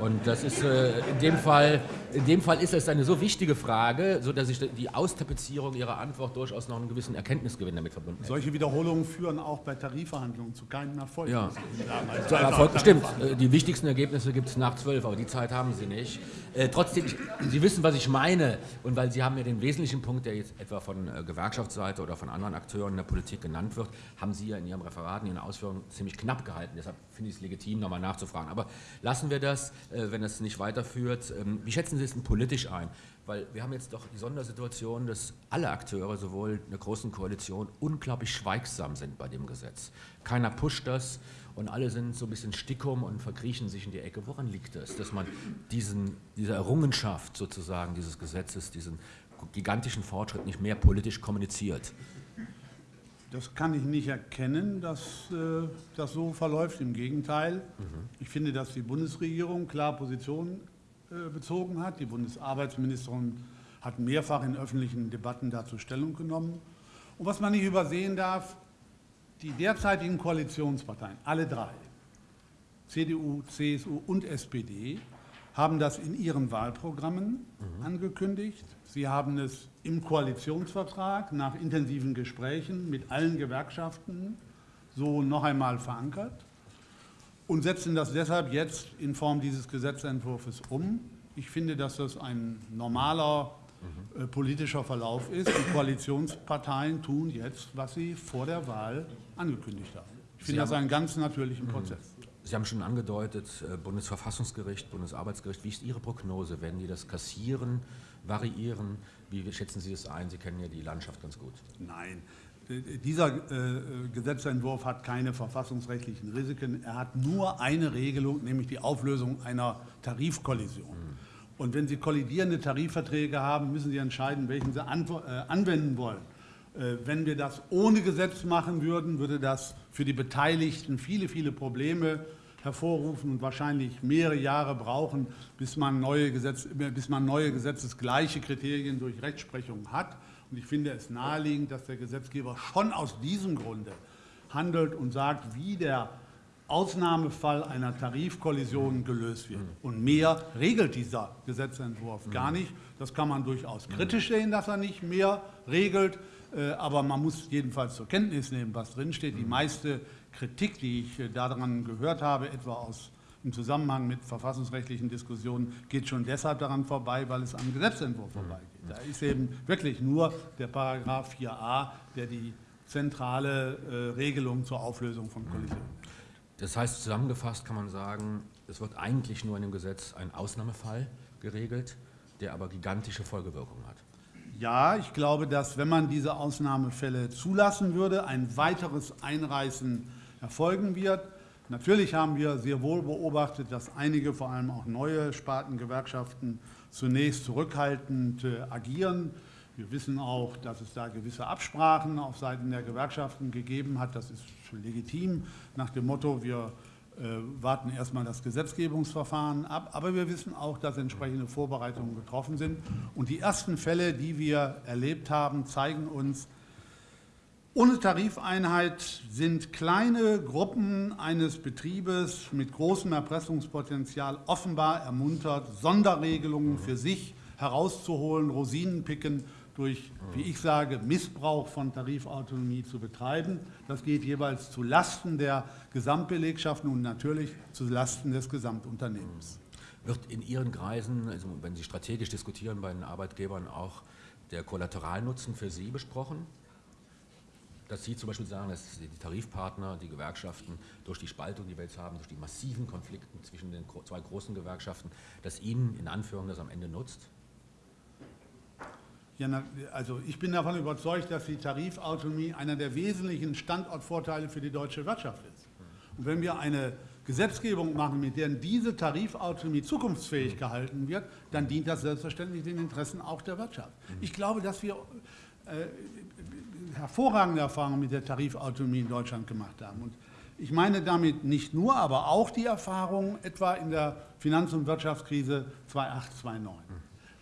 Und das ist äh, in, dem Fall, in dem Fall ist es eine so wichtige Frage, sodass ich die Austapezierung Ihrer Antwort durchaus noch einen gewissen Erkenntnisgewinn damit verbunden hätte. Solche Wiederholungen führen auch bei Tarifverhandlungen zu keinem Erfolg. Ja. Zu Erfolg, stimmt, äh, die wichtigsten Ergebnisse gibt es nach zwölf, aber die Zeit haben Sie nicht. Äh, trotzdem, Sie wissen, was ich meine. Und weil Sie haben ja den wesentlichen Punkt, der jetzt etwa von äh, Gewerkschaftsseite oder von anderen Akteuren in der Politik genannt wird, haben Sie ja in Ihrem Referat, in Ihren Ausführungen ziemlich knapp gehalten. Deshalb finde ich es legitim, nochmal nachzufragen. Aber lassen wir das, wenn es nicht weiterführt. Ähm, wie schätzen Sie es denn politisch ein? Weil wir haben jetzt doch die Sondersituation, dass alle Akteure, sowohl in der Großen Koalition, unglaublich schweigsam sind bei dem Gesetz. Keiner pusht das und alle sind so ein bisschen stickum und verkriechen sich in die Ecke. Woran liegt das, dass man diesen, diese Errungenschaft sozusagen dieses Gesetzes, diesen gigantischen Fortschritt nicht mehr politisch kommuniziert? Das kann ich nicht erkennen, dass äh, das so verläuft. Im Gegenteil, ich finde, dass die Bundesregierung klar Position äh, bezogen hat. Die Bundesarbeitsministerin hat mehrfach in öffentlichen Debatten dazu Stellung genommen. Und was man nicht übersehen darf, die derzeitigen Koalitionsparteien, alle drei, CDU, CSU und SPD, haben das in ihren Wahlprogrammen angekündigt. Sie haben es im Koalitionsvertrag nach intensiven Gesprächen mit allen Gewerkschaften so noch einmal verankert und setzen das deshalb jetzt in Form dieses Gesetzentwurfs um. Ich finde, dass das ein normaler äh, politischer Verlauf ist. Die Koalitionsparteien tun jetzt, was sie vor der Wahl angekündigt haben. Ich finde das einen ganz natürlichen Prozess. Sie haben schon angedeutet, äh, Bundesverfassungsgericht, Bundesarbeitsgericht. Wie ist Ihre Prognose? Werden die das kassieren, variieren? Wie schätzen Sie das ein? Sie kennen ja die Landschaft ganz gut. Nein, äh, dieser äh, Gesetzentwurf hat keine verfassungsrechtlichen Risiken. Er hat nur eine Regelung, nämlich die Auflösung einer Tarifkollision. Und wenn Sie kollidierende Tarifverträge haben, müssen Sie entscheiden, welchen Sie äh, anwenden wollen. Äh, Wenn wir das ohne Gesetz machen würden, würde das für die Beteiligten viele, viele Probleme hervorrufen und wahrscheinlich mehrere Jahre brauchen, bis man neue, Gesetz, bis man neue gesetzesgleiche Kriterien durch Rechtsprechung hat. Und ich finde es naheliegend, dass der Gesetzgeber schon aus diesem Grunde handelt und sagt, wie der Ausnahmefall einer Tarifkollision gelöst wird. Und mehr regelt dieser Gesetzentwurf gar nicht. Das kann man durchaus kritisch sehen, dass er nicht mehr regelt. Äh, Aber man muss jedenfalls zur Kenntnis nehmen, was drinsteht. Die meiste Kritik, die ich äh, daran gehört habe, etwa aus, im Zusammenhang mit verfassungsrechtlichen Diskussionen, geht schon deshalb daran vorbei, weil es am Gesetzentwurf vorbeigeht. Da ist eben wirklich nur der Paragraph 4a, der die zentrale äh, Regelung zur Auflösung von Kollisionen. Das heißt, zusammengefasst kann man sagen, es wird eigentlich nur in dem Gesetz ein Ausnahmefall geregelt, der aber gigantische Folgewirkungen hat. Ja, ich glaube, dass wenn man diese Ausnahmefälle zulassen würde, ein weiteres Einreißen erfolgen wird. Natürlich haben wir sehr wohl beobachtet, dass einige, vor allem auch neue Spartengewerkschaften, zunächst zurückhaltend äh, agieren. Wir wissen auch, dass es da gewisse Absprachen auf Seiten der Gewerkschaften gegeben hat. Das ist legitim nach dem Motto, wir äh, warten erstmal das Gesetzgebungsverfahren ab. Aber wir wissen auch, dass entsprechende Vorbereitungen getroffen sind. Und die ersten Fälle, die wir erlebt haben, zeigen uns, ohne Tarifeinheit sind kleine Gruppen eines Betriebes mit großem Erpressungspotenzial offenbar ermuntert, Sonderregelungen für sich herauszuholen, Rosinen picken, durch, wie ich sage, Missbrauch von Tarifautonomie zu betreiben. Das geht jeweils zu Lasten der Gesamtbelegschaften und natürlich zu Lasten des Gesamtunternehmens. Wird in Ihren Kreisen, also wenn Sie strategisch diskutieren bei den Arbeitgebern, auch der Kollateralnutzen für Sie besprochen? Dass Sie zum Beispiel sagen, dass die Tarifpartner, die Gewerkschaften durch die Spaltung, die wir jetzt haben, durch die massiven Konflikte zwischen den zwei großen Gewerkschaften, dass Ihnen in Anführung das am Ende nutzt? Ja, also ich bin davon überzeugt, dass die Tarifautonomie einer der wesentlichen Standortvorteile für die deutsche Wirtschaft ist. Und wenn wir eine Gesetzgebung machen, mit der diese Tarifautonomie zukunftsfähig gehalten wird, dann dient das selbstverständlich den Interessen auch der Wirtschaft. Ich glaube, dass wir äh, hervorragende Erfahrungen mit der Tarifautonomie in Deutschland gemacht haben. Und ich meine damit nicht nur, aber auch die Erfahrungen etwa in der Finanz- und Wirtschaftskrise 2008, 2009.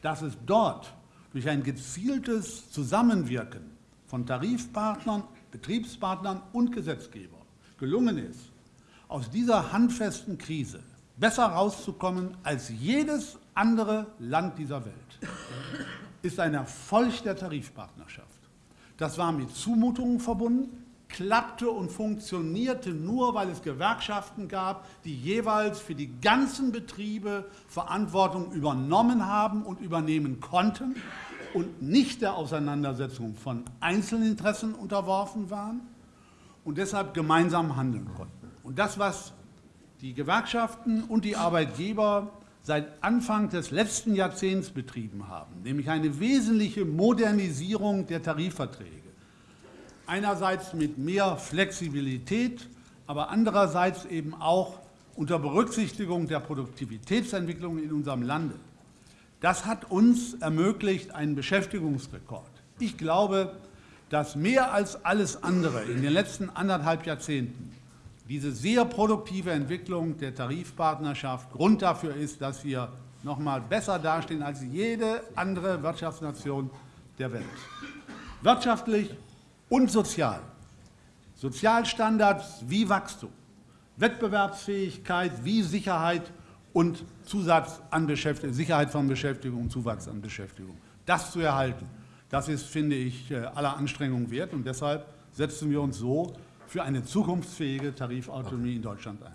Dass es dort durch ein gezieltes Zusammenwirken von Tarifpartnern, Betriebspartnern und Gesetzgeber gelungen ist, aus dieser handfesten Krise besser rauszukommen als jedes andere Land dieser Welt, ist ein Erfolg der Tarifpartnerschaft. Das war mit Zumutungen verbunden, klappte und funktionierte nur, weil es Gewerkschaften gab, die jeweils für die ganzen Betriebe Verantwortung übernommen haben und übernehmen konnten und nicht der Auseinandersetzung von Einzelinteressen unterworfen waren und deshalb gemeinsam handeln konnten. Und das, was die Gewerkschaften und die Arbeitgeber seit Anfang des letzten Jahrzehnts betrieben haben, nämlich eine wesentliche Modernisierung der Tarifverträge, einerseits mit mehr Flexibilität, aber andererseits eben auch unter Berücksichtigung der Produktivitätsentwicklung in unserem Lande. Das hat uns ermöglicht einen Beschäftigungsrekord. Ich glaube, dass mehr als alles andere in den letzten anderthalb Jahrzehnten diese sehr produktive Entwicklung der Tarifpartnerschaft Grund dafür ist, dass wir noch mal besser dastehen als jede andere Wirtschaftsnation der Welt. Wirtschaftlich und sozial. Sozialstandards wie Wachstum, Wettbewerbsfähigkeit wie Sicherheit und Zusatz an Beschäftigung, Sicherheit von Beschäftigung und Zuwachs an Beschäftigung. Das zu erhalten, das ist, finde ich, äh, aller Anstrengungen wert und deshalb setzen wir uns so für eine zukunftsfähige Tarifautonomie in Deutschland ein.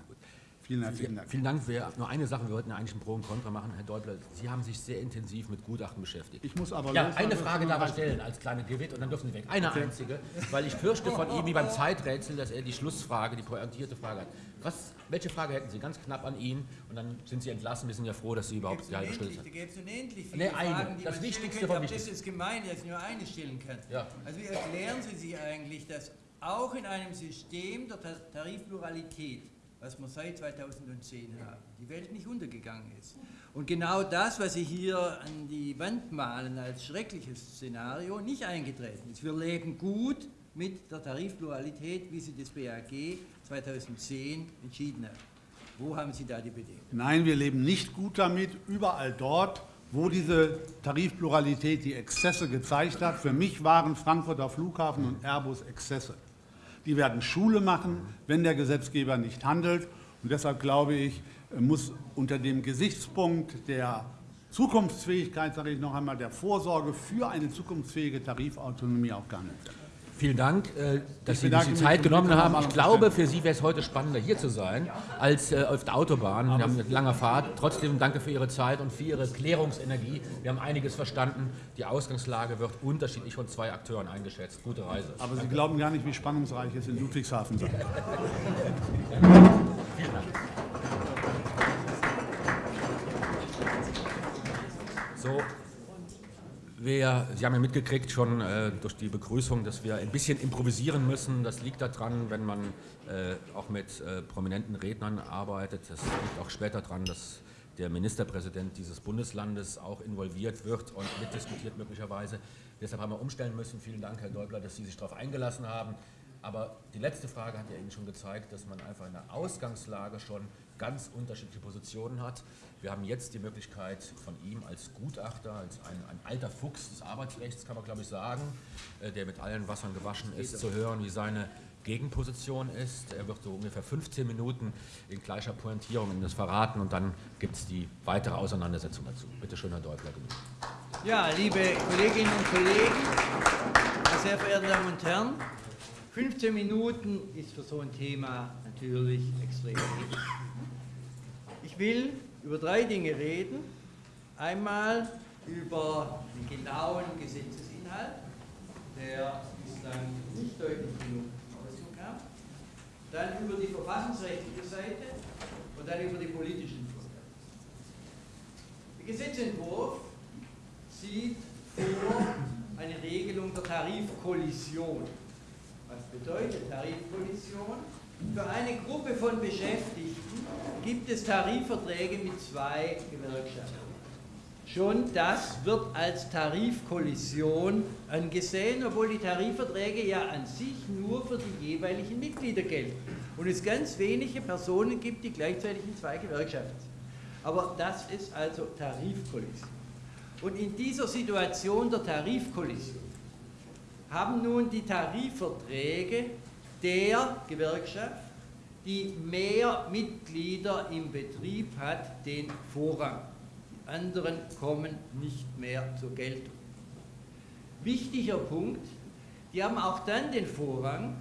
Vielen herzlichen Dank. Vielen Dank. Wir, nur eine Sache, wir wollten eigentlich ein Pro und Contra machen. Herr Däubler, Sie haben sich sehr intensiv mit Gutachten beschäftigt. Ich muss aber... Ja, eine Frage darf er stellen als kleine Gewitt und dann dürfen Sie weg. Eine okay. einzige, weil ich fürchte von ihm, wie beim Zeiträtsel, dass er die Schlussfrage, die pointierte Frage hat. Was, welche Frage hätten Sie ganz knapp an ihn und dann sind Sie entlassen. Wir sind ja froh, dass Sie überhaupt die halbe Stunde sind. Da gibt es unendlich viele nee, eine. Fragen, die das man Wichtigste von Das ist gemein, dass ich nur eine stellen kann. Ja. Also wie erklären Sie sich eigentlich, dass auch in einem System der Tarifpluralität was wir seit 2010 haben, die Welt nicht untergegangen ist. Und genau das, was Sie hier an die Wand malen als schreckliches Szenario, nicht eingetreten ist. Wir leben gut mit der Tarifpluralität, wie sie das BAG 2010 entschieden hat. Wo haben Sie da die Bedingungen? Nein, wir leben nicht gut damit. Überall dort, wo diese Tarifpluralität die Exzesse gezeigt hat. Für mich waren Frankfurter Flughafen und Airbus Exzesse. Die werden Schule machen, wenn der Gesetzgeber nicht handelt. Und deshalb glaube ich, muss unter dem Gesichtspunkt der Zukunftsfähigkeit, sage ich noch einmal, der Vorsorge für eine zukunftsfähige Tarifautonomie auch gehandelt werden. Vielen Dank, äh, dass Sie sich die Zeit genommen haben. Ich glaube, für Sie wäre es heute spannender, hier zu sein, als äh, auf der Autobahn. Wir haben eine lange Fahrt. Trotzdem danke für Ihre Zeit und für Ihre Klärungsenergie. Wir haben einiges verstanden. Die Ausgangslage wird unterschiedlich von zwei Akteuren eingeschätzt. Gute Reise. Aber danke. Sie glauben gar nicht, wie spannungsreich es in Ludwigshafen sein Vielen Dank. So, wir, Sie haben ja mitgekriegt schon äh, durch die Begrüßung, dass wir ein bisschen improvisieren müssen. Das liegt daran, wenn man äh, auch mit äh, prominenten Rednern arbeitet. Das liegt auch später daran, dass der Ministerpräsident dieses Bundeslandes auch involviert wird und mitdiskutiert möglicherweise. Deshalb haben wir umstellen müssen. Vielen Dank, Herr Däubler, dass Sie sich darauf eingelassen haben. Aber die letzte Frage hat ja Ihnen schon gezeigt, dass man einfach in der Ausgangslage schon ganz unterschiedliche Positionen hat. Wir haben jetzt die Möglichkeit von ihm als Gutachter, als ein, ein alter Fuchs des Arbeitsrechts, kann man glaube ich sagen, äh, der mit allen Wassern gewaschen ist, zu hören, wie seine Gegenposition ist. Er wird so ungefähr 15 Minuten in gleicher Pointierung in das verraten und dann gibt es die weitere Auseinandersetzung dazu. Bitte schön, Herr Deutler. Ja, liebe Kolleginnen und Kollegen, sehr verehrte Damen und Herren, 15 Minuten ist für so ein Thema natürlich extrem wenig. Ich will über drei Dinge reden. Einmal über den genauen Gesetzesinhalt, der bislang nicht deutlich genug Ausdruck kam. Dann über die verfassungsrechtliche Seite und dann über die politischen Vorteile. Der Gesetzentwurf sieht vor eine Regelung der Tarifkollision. Was bedeutet Tarifkollision? Für eine Gruppe von Beschäftigten gibt es Tarifverträge mit zwei Gewerkschaften. Schon das wird als Tarifkollision angesehen, obwohl die Tarifverträge ja an sich nur für die jeweiligen Mitglieder gelten und es ganz wenige Personen gibt, die gleichzeitig in zwei Gewerkschaften sind. Aber das ist also Tarifkollision. Und in dieser Situation der Tarifkollision haben nun die Tarifverträge der Gewerkschaft, die mehr Mitglieder im Betrieb hat, den Vorrang. Die anderen kommen nicht mehr zur Geltung. Wichtiger Punkt, die haben auch dann den Vorrang,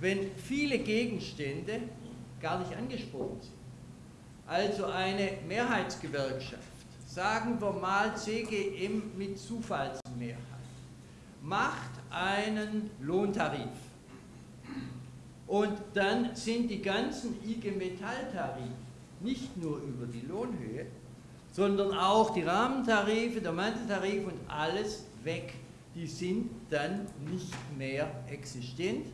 wenn viele Gegenstände gar nicht angesprochen sind. Also eine Mehrheitsgewerkschaft, sagen wir mal CGM mit Zufallsmehrheit, macht einen Lohntarif. Und dann sind die ganzen IG Metall-Tarife nicht nur über die Lohnhöhe, sondern auch die Rahmentarife, der Manteltarif und alles weg. Die sind dann nicht mehr existent.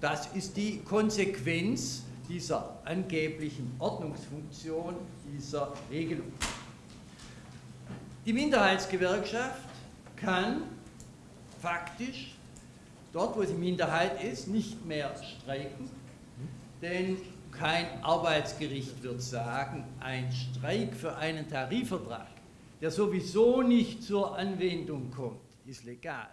Das ist die Konsequenz dieser angeblichen Ordnungsfunktion dieser Regelung. Die Minderheitsgewerkschaft kann faktisch dort, wo sie Minderheit ist, nicht mehr streiken, denn kein Arbeitsgericht wird sagen, ein Streik für einen Tarifvertrag, der sowieso nicht zur Anwendung kommt, ist legal,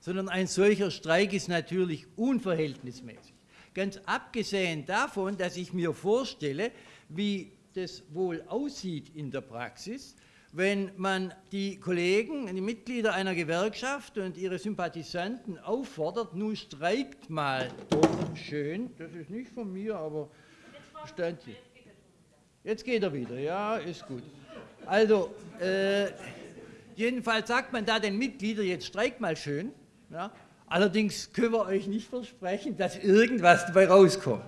sondern ein solcher Streik ist natürlich unverhältnismäßig. Ganz abgesehen davon, dass ich mir vorstelle, wie das wohl aussieht in der Praxis, wenn man die Kollegen, die Mitglieder einer Gewerkschaft und ihre Sympathisanten auffordert, nun streikt mal doch schön, das ist nicht von mir, aber stand hier. Jetzt geht er wieder, ja, ist gut. Also, äh, jedenfalls sagt man da den Mitgliedern, jetzt streikt mal schön, ja, allerdings können wir euch nicht versprechen, dass irgendwas dabei rauskommt.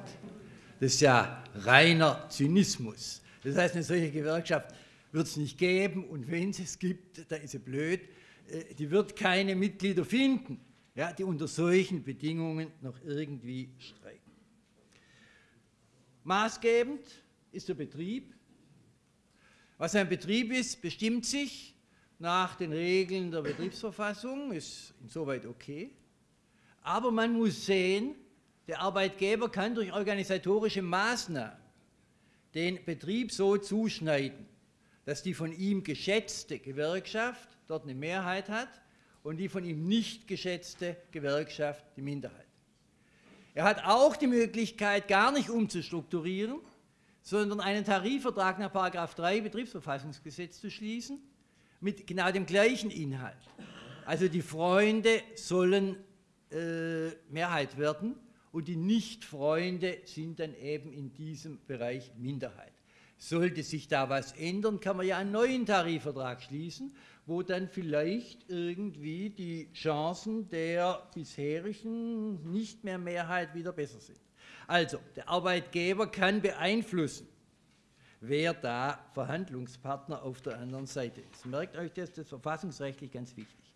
Das ist ja reiner Zynismus. Das heißt, eine solche Gewerkschaft wird es nicht geben und wenn es es gibt, da ist sie blöd, äh, die wird keine Mitglieder finden, ja, die unter solchen Bedingungen noch irgendwie streiken. Maßgebend ist der Betrieb. Was ein Betrieb ist, bestimmt sich nach den Regeln der Betriebsverfassung, ist insoweit okay. Aber man muss sehen, der Arbeitgeber kann durch organisatorische Maßnahmen den Betrieb so zuschneiden, dass die von ihm geschätzte Gewerkschaft dort eine Mehrheit hat und die von ihm nicht geschätzte Gewerkschaft die Minderheit. Er hat auch die Möglichkeit, gar nicht umzustrukturieren, sondern einen Tarifvertrag nach 3 Betriebsverfassungsgesetz zu schließen, mit genau dem gleichen Inhalt. Also die Freunde sollen äh, Mehrheit werden und die Nicht-Freunde sind dann eben in diesem Bereich Minderheit. Sollte sich da was ändern, kann man ja einen neuen Tarifvertrag schließen, wo dann vielleicht irgendwie die Chancen der bisherigen nicht mehr Mehrheit wieder besser sind. Also, der Arbeitgeber kann beeinflussen, wer da Verhandlungspartner auf der anderen Seite ist. Merkt euch das, das ist verfassungsrechtlich ganz wichtig.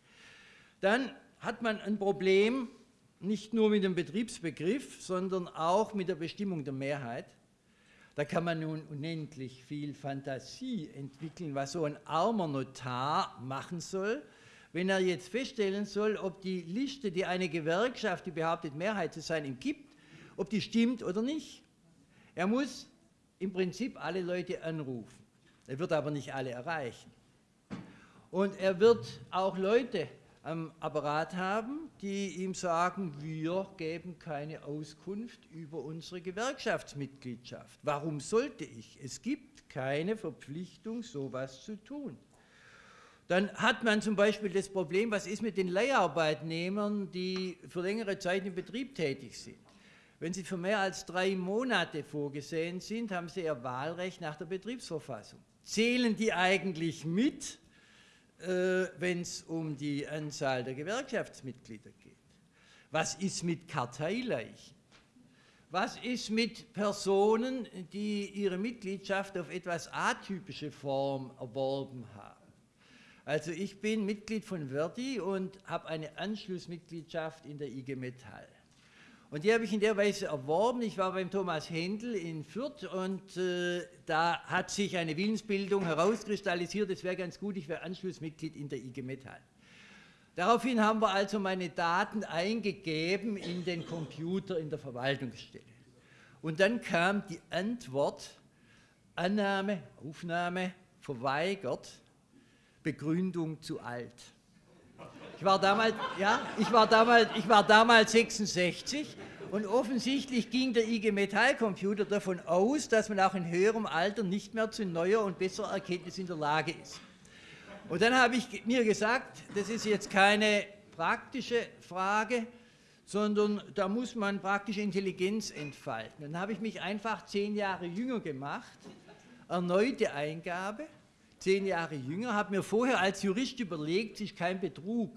Dann hat man ein Problem nicht nur mit dem Betriebsbegriff, sondern auch mit der Bestimmung der Mehrheit. Da kann man nun unendlich viel Fantasie entwickeln, was so ein armer Notar machen soll, wenn er jetzt feststellen soll, ob die Liste, die eine Gewerkschaft, die behauptet Mehrheit zu sein, ihm gibt, ob die stimmt oder nicht. Er muss im Prinzip alle Leute anrufen. Er wird aber nicht alle erreichen. Und er wird auch Leute am Apparat haben, die ihm sagen, wir geben keine Auskunft über unsere Gewerkschaftsmitgliedschaft. Warum sollte ich? Es gibt keine Verpflichtung, sowas zu tun. Dann hat man zum Beispiel das Problem, was ist mit den Leiharbeitnehmern, die für längere Zeit im Betrieb tätig sind. Wenn sie für mehr als drei Monate vorgesehen sind, haben sie ihr Wahlrecht nach der Betriebsverfassung. Zählen die eigentlich mit wenn es um die Anzahl der Gewerkschaftsmitglieder geht? Was ist mit Karteileichen? Was ist mit Personen, die ihre Mitgliedschaft auf etwas atypische Form erworben haben? Also ich bin Mitglied von Verdi und habe eine Anschlussmitgliedschaft in der IG Metall. Und die habe ich in der Weise erworben. Ich war beim Thomas Händel in Fürth und äh, da hat sich eine Willensbildung herauskristallisiert, es wäre ganz gut, ich wäre Anschlussmitglied in der IG Metall. Daraufhin haben wir also meine Daten eingegeben in den Computer in der Verwaltungsstelle. Und dann kam die Antwort, Annahme, Aufnahme, verweigert, Begründung zu alt. Ich war damals, ja, ich war damals, ich war damals 66 und offensichtlich ging der IG Metall Computer davon aus, dass man auch in höherem Alter nicht mehr zu neuer und besserer Erkenntnis in der Lage ist. Und dann habe ich mir gesagt, das ist jetzt keine praktische Frage, sondern da muss man praktische Intelligenz entfalten. Dann habe ich mich einfach zehn Jahre jünger gemacht, erneute Eingabe, zehn Jahre jünger, habe mir vorher als Jurist überlegt, ist kein Betrug,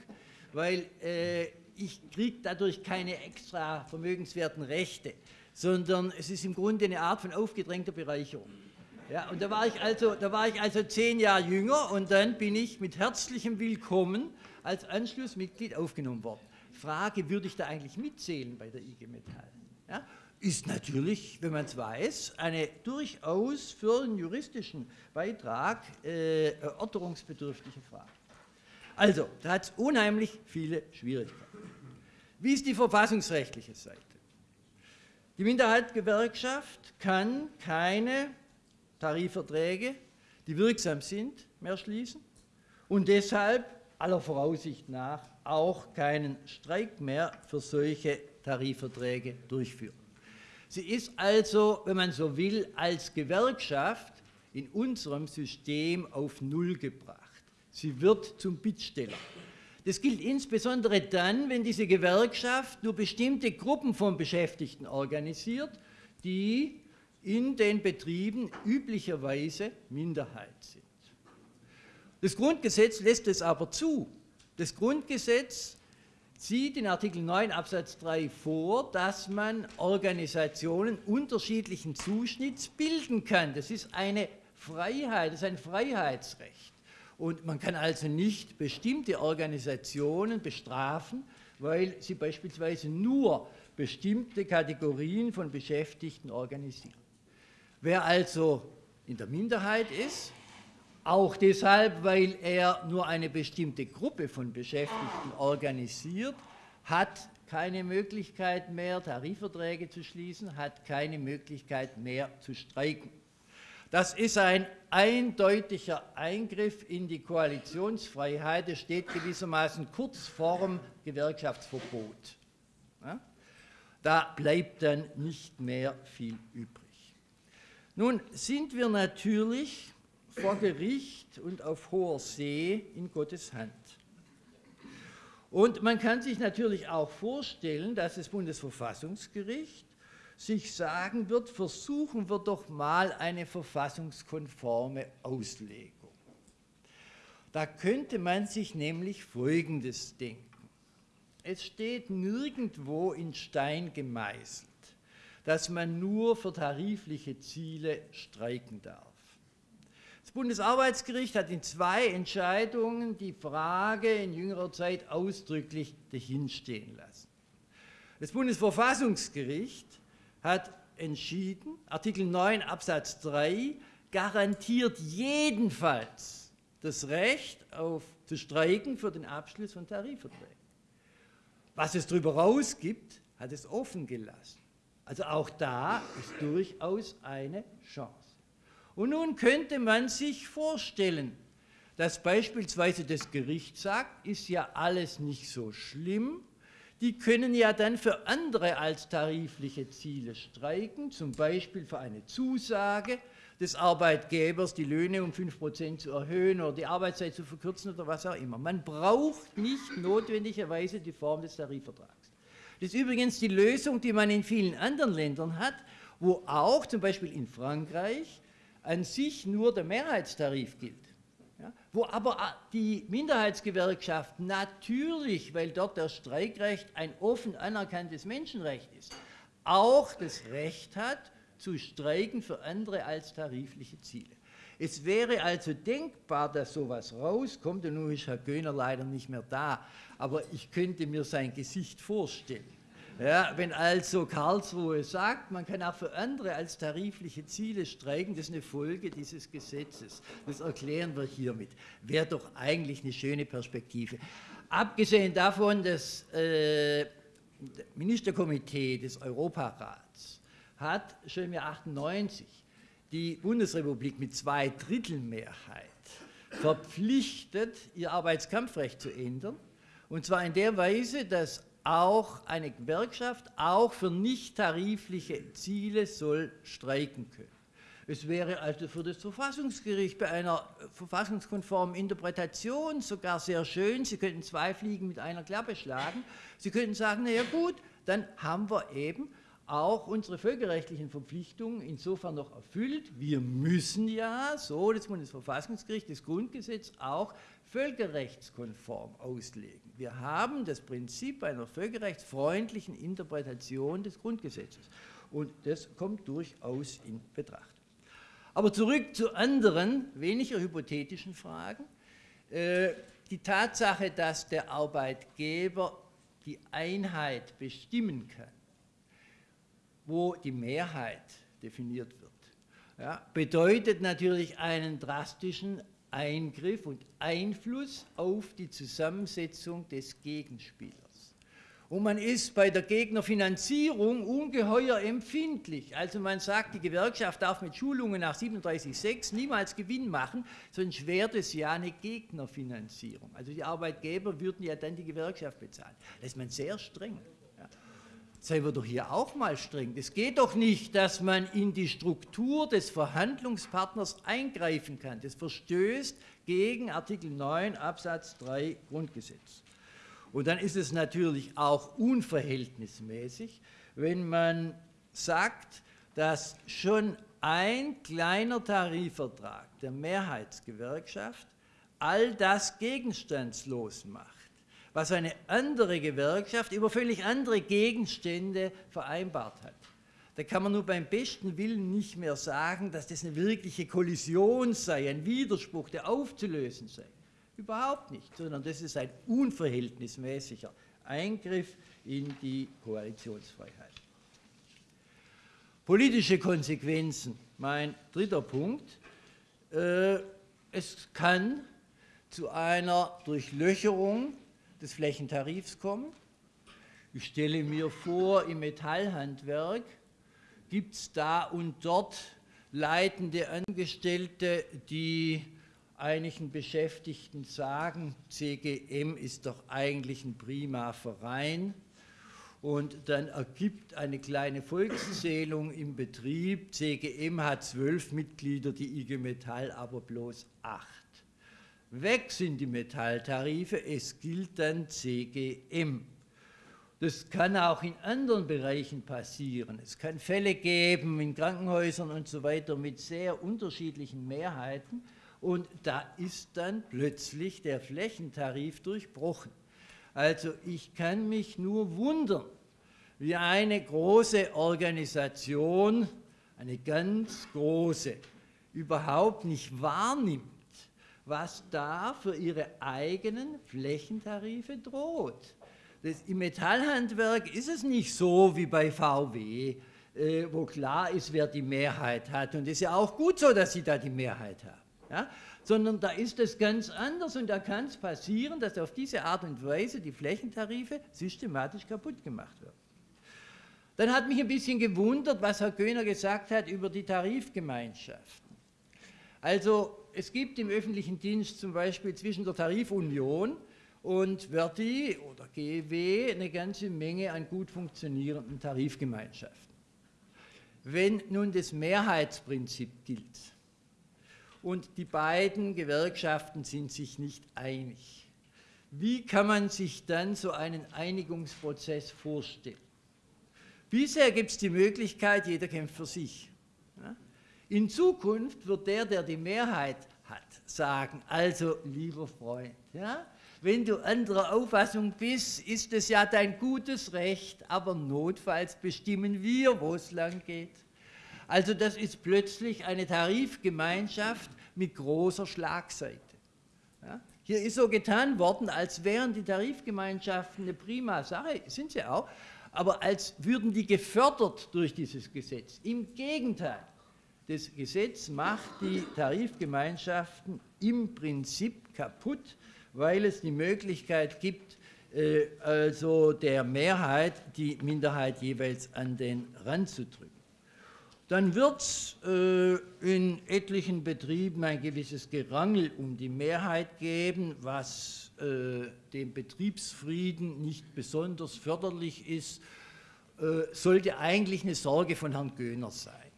weil äh, ich kriege dadurch keine extra vermögenswerten Rechte, sondern es ist im Grunde eine Art von aufgedrängter Bereicherung. Ja, und da war, ich also, da war ich also zehn Jahre jünger und dann bin ich mit herzlichem Willkommen als Anschlussmitglied aufgenommen worden. Frage, würde ich da eigentlich mitzählen bei der IG Metall? Ja, ist natürlich, wenn man es weiß, eine durchaus für einen juristischen Beitrag äh, erörterungsbedürftige Frage. Also, da hat es unheimlich viele Schwierigkeiten. Wie ist die verfassungsrechtliche Seite? Die Minderheitsgewerkschaft kann keine Tarifverträge, die wirksam sind, mehr schließen und deshalb aller Voraussicht nach auch keinen Streik mehr für solche Tarifverträge durchführen. Sie ist also, wenn man so will, als Gewerkschaft in unserem System auf Null gebracht. Sie wird zum Bittsteller. Das gilt insbesondere dann, wenn diese Gewerkschaft nur bestimmte Gruppen von Beschäftigten organisiert, die in den Betrieben üblicherweise Minderheit sind. Das Grundgesetz lässt es aber zu. Das Grundgesetz sieht in Artikel 9 Absatz 3 vor, dass man Organisationen unterschiedlichen Zuschnitts bilden kann. Das ist eine Freiheit, das ist ein Freiheitsrecht. Und man kann also nicht bestimmte Organisationen bestrafen, weil sie beispielsweise nur bestimmte Kategorien von Beschäftigten organisieren. Wer also in der Minderheit ist, auch deshalb, weil er nur eine bestimmte Gruppe von Beschäftigten organisiert, hat keine Möglichkeit mehr, Tarifverträge zu schließen, hat keine Möglichkeit mehr zu streiken. Das ist ein eindeutiger Eingriff in die Koalitionsfreiheit. Es steht gewissermaßen kurz vorm Gewerkschaftsverbot. Da bleibt dann nicht mehr viel übrig. Nun sind wir natürlich vor Gericht und auf hoher See in Gottes Hand. Und man kann sich natürlich auch vorstellen, dass das Bundesverfassungsgericht sich sagen wird, versuchen wir doch mal eine verfassungskonforme Auslegung. Da könnte man sich nämlich Folgendes denken. Es steht nirgendwo in Stein gemeißelt, dass man nur für tarifliche Ziele streiken darf. Bundesarbeitsgericht hat in zwei Entscheidungen die Frage in jüngerer Zeit ausdrücklich dahinstehen lassen. Das Bundesverfassungsgericht hat entschieden, Artikel 9 Absatz 3 garantiert jedenfalls das Recht auf zu streiken für den Abschluss von Tarifverträgen. Was es darüber rausgibt, hat es offen gelassen. Also auch da ist durchaus eine Chance. Und nun könnte man sich vorstellen, dass beispielsweise das Gericht sagt, ist ja alles nicht so schlimm, die können ja dann für andere als tarifliche Ziele streiken, zum Beispiel für eine Zusage des Arbeitgebers, die Löhne um 5% zu erhöhen oder die Arbeitszeit zu verkürzen oder was auch immer. Man braucht nicht notwendigerweise die Form des Tarifvertrags. Das ist übrigens die Lösung, die man in vielen anderen Ländern hat, wo auch zum Beispiel in Frankreich an sich nur der Mehrheitstarif gilt. Ja, wo aber die Minderheitsgewerkschaft natürlich, weil dort das Streikrecht ein offen anerkanntes Menschenrecht ist, auch das Recht hat, zu streiken für andere als tarifliche Ziele. Es wäre also denkbar, dass sowas rauskommt, und nun ist Herr Göhner leider nicht mehr da, aber ich könnte mir sein Gesicht vorstellen. Ja, wenn also Karlsruhe sagt, man kann auch für andere als tarifliche Ziele streiken, das ist eine Folge dieses Gesetzes. Das erklären wir hiermit. Wäre doch eigentlich eine schöne Perspektive. Abgesehen davon, das äh, Ministerkomitee des Europarats hat schon im Jahr 98 die Bundesrepublik mit zwei Drittel Mehrheit verpflichtet, ihr Arbeitskampfrecht zu ändern Und zwar in der Weise, dass auch eine Gewerkschaft auch für nicht tarifliche Ziele soll streiken können. Es wäre also für das Verfassungsgericht bei einer verfassungskonformen Interpretation sogar sehr schön, Sie könnten zwei Fliegen mit einer Klappe schlagen. Sie könnten sagen, naja gut, dann haben wir eben auch unsere völkerrechtlichen Verpflichtungen insofern noch erfüllt. Wir müssen ja, so das Bundesverfassungsgericht, das Grundgesetz auch völkerrechtskonform auslegen. Wir haben das Prinzip einer völkerrechtsfreundlichen Interpretation des Grundgesetzes. Und das kommt durchaus in Betracht. Aber zurück zu anderen, weniger hypothetischen Fragen. Äh, die Tatsache, dass der Arbeitgeber die Einheit bestimmen kann, wo die Mehrheit definiert wird, ja, bedeutet natürlich einen drastischen Eingriff und Einfluss auf die Zusammensetzung des Gegenspielers. Und man ist bei der Gegnerfinanzierung ungeheuer empfindlich. Also man sagt, die Gewerkschaft darf mit Schulungen nach 37.6 niemals Gewinn machen, sonst wäre das ja eine Gegnerfinanzierung. Also die Arbeitgeber würden ja dann die Gewerkschaft bezahlen. Da ist man sehr streng. Seien wir doch hier auch mal streng. Es geht doch nicht, dass man in die Struktur des Verhandlungspartners eingreifen kann. Das verstößt gegen Artikel 9 Absatz 3 Grundgesetz. Und dann ist es natürlich auch unverhältnismäßig, wenn man sagt, dass schon ein kleiner Tarifvertrag der Mehrheitsgewerkschaft all das gegenstandslos macht, was eine andere Gewerkschaft über völlig andere Gegenstände vereinbart hat. Da kann man nur beim besten Willen nicht mehr sagen, dass das eine wirkliche Kollision sei, ein Widerspruch, der aufzulösen sei. Überhaupt nicht, sondern das ist ein unverhältnismäßiger Eingriff in die Koalitionsfreiheit. Politische Konsequenzen, mein dritter Punkt. Äh, es kann zu einer Durchlöcherung des Flächentarifs kommen. Ich stelle mir vor, im Metallhandwerk gibt es da und dort leitende Angestellte, die einigen Beschäftigten sagen, CGM ist doch eigentlich ein prima Verein und dann ergibt eine kleine Volkszählung im Betrieb, CGM hat zwölf Mitglieder, die IG Metall aber bloß acht. Weg sind die Metalltarife, es gilt dann CGM. Das kann auch in anderen Bereichen passieren. Es kann Fälle geben in Krankenhäusern und so weiter mit sehr unterschiedlichen Mehrheiten, und da ist dann plötzlich der Flächentarif durchbrochen. Also ich kann mich nur wundern, wie eine große Organisation, eine ganz große, überhaupt nicht wahrnimmt, was da für ihre eigenen Flächentarife droht. Das, Im Metallhandwerk ist es nicht so wie bei VW, äh, wo klar ist, wer die Mehrheit hat. Und es ist ja auch gut so, dass sie da die Mehrheit haben ja? sondern da ist es ganz anders und da kann es passieren, dass auf diese Art und Weise die Flächentarife systematisch kaputt gemacht werden. Dann hat mich ein bisschen gewundert, was Herr Göhner gesagt hat über die Tarifgemeinschaften. Also es gibt im öffentlichen Dienst zum Beispiel zwischen der Tarifunion und Verdi oder GEW eine ganze Menge an gut funktionierenden Tarifgemeinschaften. Wenn nun das Mehrheitsprinzip gilt, und die beiden Gewerkschaften sind sich nicht einig. Wie kann man sich dann so einen Einigungsprozess vorstellen? Bisher gibt es die Möglichkeit, jeder kämpft für sich. In Zukunft wird der, der die Mehrheit hat, sagen, also lieber Freund, ja, wenn du anderer Auffassung bist, ist es ja dein gutes Recht, aber notfalls bestimmen wir, wo es lang geht. Also das ist plötzlich eine Tarifgemeinschaft mit großer Schlagseite. Ja? Hier ist so getan worden, als wären die Tarifgemeinschaften eine prima Sache, sind sie auch, aber als würden die gefördert durch dieses Gesetz. Im Gegenteil, das Gesetz macht die Tarifgemeinschaften im Prinzip kaputt, weil es die Möglichkeit gibt, äh, also der Mehrheit die Minderheit jeweils an den Rand zu drücken. dann wird es äh, in etlichen Betrieben ein gewisses Gerangel um die Mehrheit geben, was äh, dem Betriebsfrieden nicht besonders förderlich ist, sollte eigentlich eine Sorge von Herrn Göhner sein.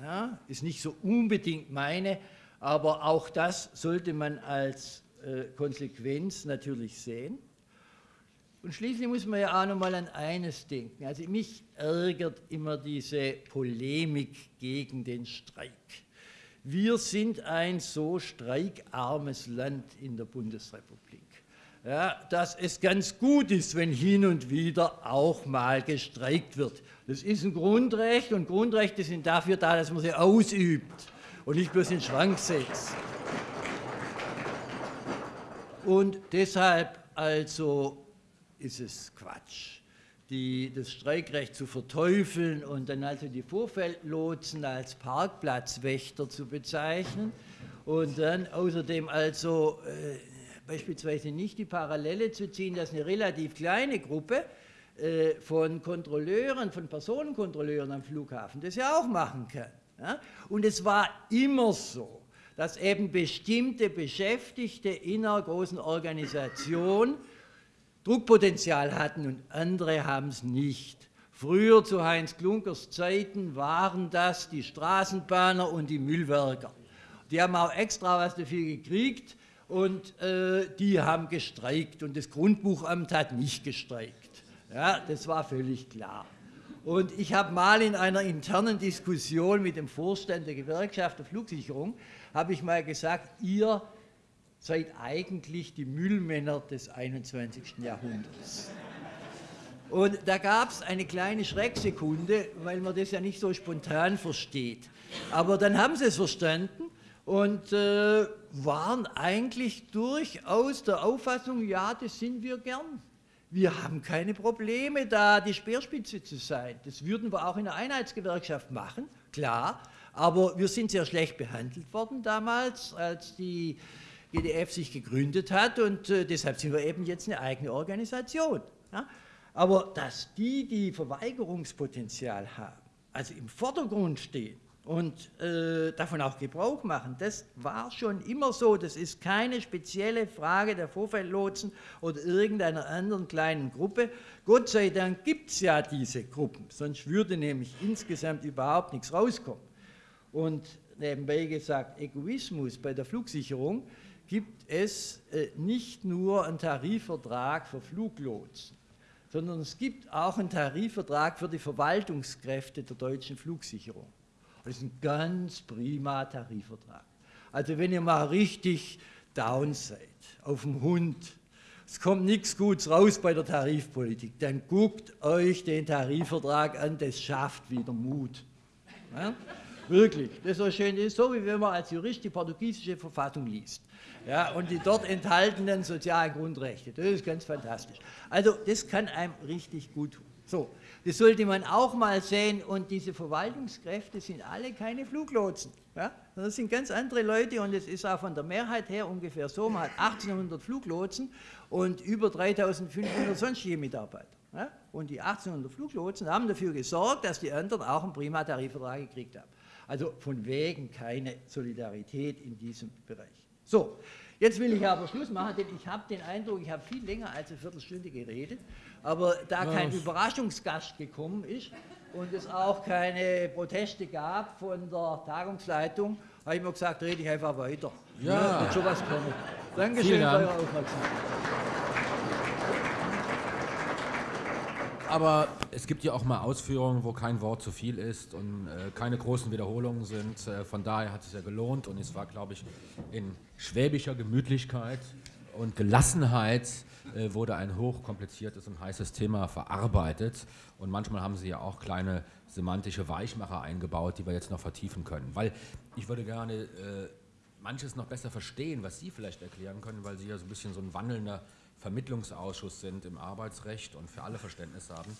Ja, ist nicht so unbedingt meine, aber auch das sollte man als äh, Konsequenz natürlich sehen. Und schließlich muss man ja auch noch mal an eines denken. Also mich ärgert immer diese Polemik gegen den Streik. Wir sind ein so streikarmes Land in der Bundesrepublik, ja, dass es ganz gut ist, wenn hin und wieder auch mal gestreikt wird. Das ist ein Grundrecht und Grundrechte sind dafür da, dass man sie ausübt und nicht bloß in den Schrank setzt. Und deshalb also ist es Quatsch, die, das Streikrecht zu verteufeln und dann also die Vorfeldlotsen als Parkplatzwächter zu bezeichnen und dann außerdem also äh, beispielsweise nicht die Parallele zu ziehen, dass eine relativ kleine Gruppe äh, von Kontrolleuren, von Personenkontrolleuren am Flughafen das ja auch machen kann. Ja? Und es war immer so, dass eben bestimmte Beschäftigte in einer großen Organisation Druckpotenzial hatten und andere haben es nicht. Früher zu Heinz Klunkers Zeiten waren das die Straßenbahner und die Müllwerker. Die haben auch extra was dafür gekriegt und äh, die haben gestreikt und das Grundbuchamt hat nicht gestreikt. Ja, das war völlig klar. Und ich habe mal in einer internen Diskussion mit dem Vorstand der Gewerkschaft der Flugsicherung, habe ich mal gesagt, ihr seid eigentlich die Müllmänner des 21. Jahrhunderts. Und da gab es eine kleine Schrecksekunde, weil man das ja nicht so spontan versteht. Aber dann haben sie es verstanden und äh, waren eigentlich durchaus der Auffassung, ja, das sind wir gern. Wir haben keine Probleme, da die Speerspitze zu sein. Das würden wir auch in der Einheitsgewerkschaft machen, klar. Aber wir sind sehr schlecht behandelt worden damals, als die GDF sich gegründet hat und äh, deshalb sind wir eben jetzt eine eigene Organisation. Ja? Aber dass die, die Verweigerungspotenzial haben, also im Vordergrund stehen und äh, davon auch Gebrauch machen, das war schon immer so. Das ist keine spezielle Frage der Vorfeldlotsen oder irgendeiner anderen kleinen Gruppe. Gott sei Dank gibt es ja diese Gruppen, sonst würde nämlich insgesamt überhaupt nichts rauskommen. Und nebenbei gesagt, Egoismus bei der Flugsicherung gibt es äh, nicht nur einen Tarifvertrag für Fluglotsen, sondern es gibt auch einen Tarifvertrag für die Verwaltungskräfte der deutschen Flugsicherung. Das ist ein ganz prima Tarifvertrag. Also wenn ihr mal richtig down seid, auf dem Hund, es kommt nichts Gutes raus bei der Tarifpolitik, dann guckt euch den Tarifvertrag an, das schafft wieder Mut. Ja? Wirklich, das ist so schön, ist so, wie wenn man als Jurist die portugiesische Verfassung liest ja, und die dort enthaltenen sozialen Grundrechte. Das ist ganz fantastisch. Also das kann einem richtig gut tun. So, das sollte man auch mal sehen und diese Verwaltungskräfte sind alle keine Fluglotsen. Ja? Das sind ganz andere Leute und es ist auch von der Mehrheit her ungefähr so, man hat 1800 Fluglotsen und über 3500 sonstige Mitarbeiter. Ja? Und die 1800 Fluglotsen haben dafür gesorgt, dass die anderen auch einen Prima-Tarifvertrag gekriegt haben. Also von wegen keine Solidarität in diesem Bereich. So, jetzt will ich aber Schluss machen, denn ich habe den Eindruck, ich habe viel länger als eine Viertelstunde geredet, aber da kein Überraschungsgast gekommen ist und es auch keine Proteste gab von der Tagungsleitung, habe ich mir gesagt, rede ich einfach weiter. Ja. ja wird schon was kommen. Dankeschön für eure Aufmerksamkeit. Aber es gibt ja auch mal Ausführungen, wo kein Wort zu viel ist und äh, keine großen Wiederholungen sind. Äh, von daher hat es ja gelohnt und es war, glaube ich, in schwäbischer Gemütlichkeit und Gelassenheit äh, wurde ein hochkompliziertes und heißes Thema verarbeitet. Und manchmal haben Sie ja auch kleine semantische Weichmacher eingebaut, die wir jetzt noch vertiefen können. Weil ich würde gerne äh, manches noch besser verstehen, was Sie vielleicht erklären können, weil Sie ja so ein bisschen so ein wandelnder Vermittlungsausschuss sind im Arbeitsrecht und für alle Verständnis haben.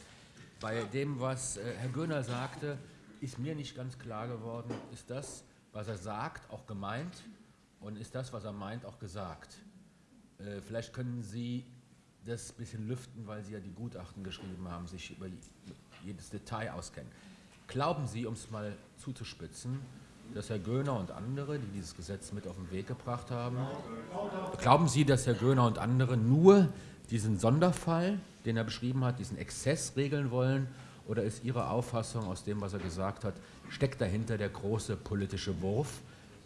Bei dem, was äh, Herr Göhner sagte, ist mir nicht ganz klar geworden, ist das, was er sagt, auch gemeint und ist das, was er meint, auch gesagt. Äh, vielleicht können Sie das ein bisschen lüften, weil Sie ja die Gutachten geschrieben haben, sich über jedes Detail auskennen. Glauben Sie, um es mal zuzuspitzen, dass Herr Göhner und andere, die dieses Gesetz mit auf den Weg gebracht haben, glauben Sie, dass Herr Göhner und andere nur diesen Sonderfall, den er beschrieben hat, diesen Exzess regeln wollen? Oder ist Ihre Auffassung aus dem, was er gesagt hat, steckt dahinter der große politische Wurf,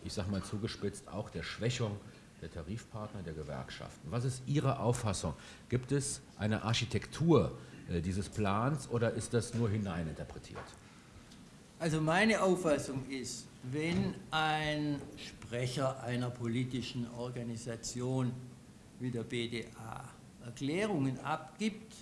ich sage mal zugespitzt, auch der Schwächung der Tarifpartner, der Gewerkschaften? Was ist Ihre Auffassung? Gibt es eine Architektur äh, dieses Plans oder ist das nur hineininterpretiert? Also meine Auffassung ist, wenn ein Sprecher einer politischen Organisation wie der BDA Erklärungen abgibt,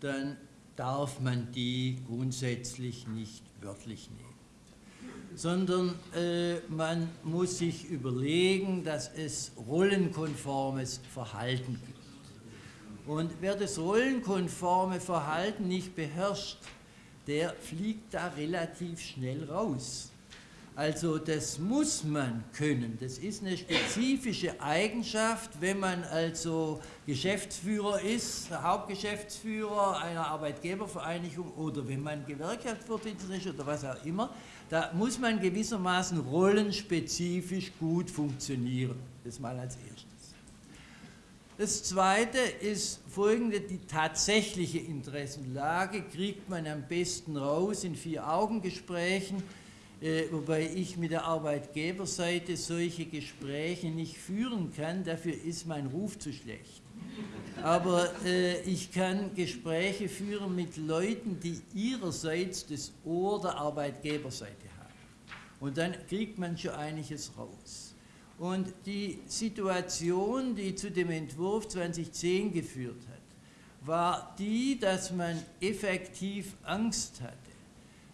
dann darf man die grundsätzlich nicht wörtlich nehmen, sondern äh, man muss sich überlegen, dass es rollenkonformes Verhalten gibt. Und wer das rollenkonforme Verhalten nicht beherrscht, der fliegt da relativ schnell raus. Also das muss man können. Das ist eine spezifische Eigenschaft, wenn man also Geschäftsführer ist, Hauptgeschäftsführer einer Arbeitgebervereinigung oder wenn man Gewerkschaftsvorsitzender ist oder was auch immer. Da muss man gewissermaßen rollenspezifisch gut funktionieren. Das mal als erstes. Das Zweite ist folgende, die tatsächliche Interessenlage kriegt man am besten raus in Vier-Augen-Gesprächen, wobei ich mit der Arbeitgeberseite solche Gespräche nicht führen kann, dafür ist mein Ruf zu schlecht. Aber äh, ich kann Gespräche führen mit Leuten, die ihrerseits das Ohr der Arbeitgeberseite haben. Und dann kriegt man schon einiges raus. Und die Situation, die zu dem Entwurf 2010 geführt hat, war die, dass man effektiv Angst hatte,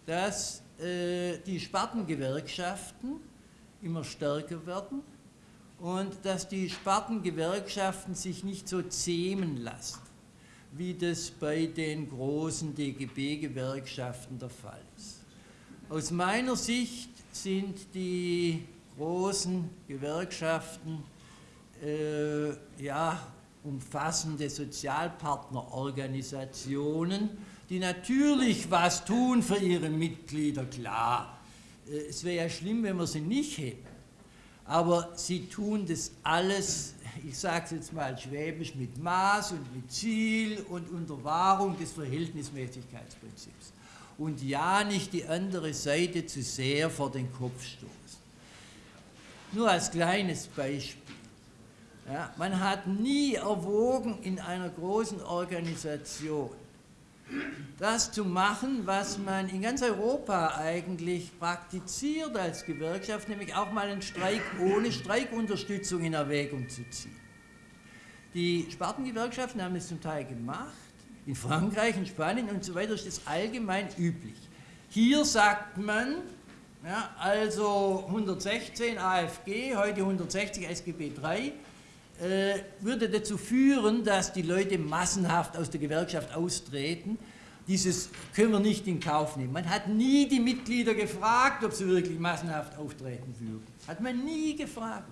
dass äh, die Spartengewerkschaften immer stärker werden und dass die Spartengewerkschaften sich nicht so zähmen lassen, wie das bei den großen DGB-Gewerkschaften der Fall ist. Aus meiner Sicht sind die großen Gewerkschaften äh, ja, umfassende Sozialpartnerorganisationen, die natürlich was tun für ihre Mitglieder, klar. Äh, es wäre ja schlimm, wenn wir sie nicht hätten. Aber sie tun das alles, ich sage es jetzt mal schwäbisch, mit Maß und mit Ziel und unter Wahrung des Verhältnismäßigkeitsprinzips. Und ja, nicht die andere Seite zu sehr vor den Kopf stoßen. Nur als kleines Beispiel. Ja, man hat nie erwogen, in einer großen Organisation das zu machen, was man in ganz Europa eigentlich praktiziert als Gewerkschaft, nämlich auch mal einen Streik ohne Streikunterstützung in Erwägung zu ziehen. Die Spartengewerkschaften haben es zum Teil gemacht, in Frankreich, in Spanien und so weiter ist das allgemein üblich. Hier sagt man, ja, also 116 AFG, heute 160 SGB III, äh, würde dazu führen, dass die Leute massenhaft aus der Gewerkschaft austreten. Dieses können wir nicht in Kauf nehmen. Man hat nie die Mitglieder gefragt, ob sie wirklich massenhaft auftreten würden. Hat man nie gefragt.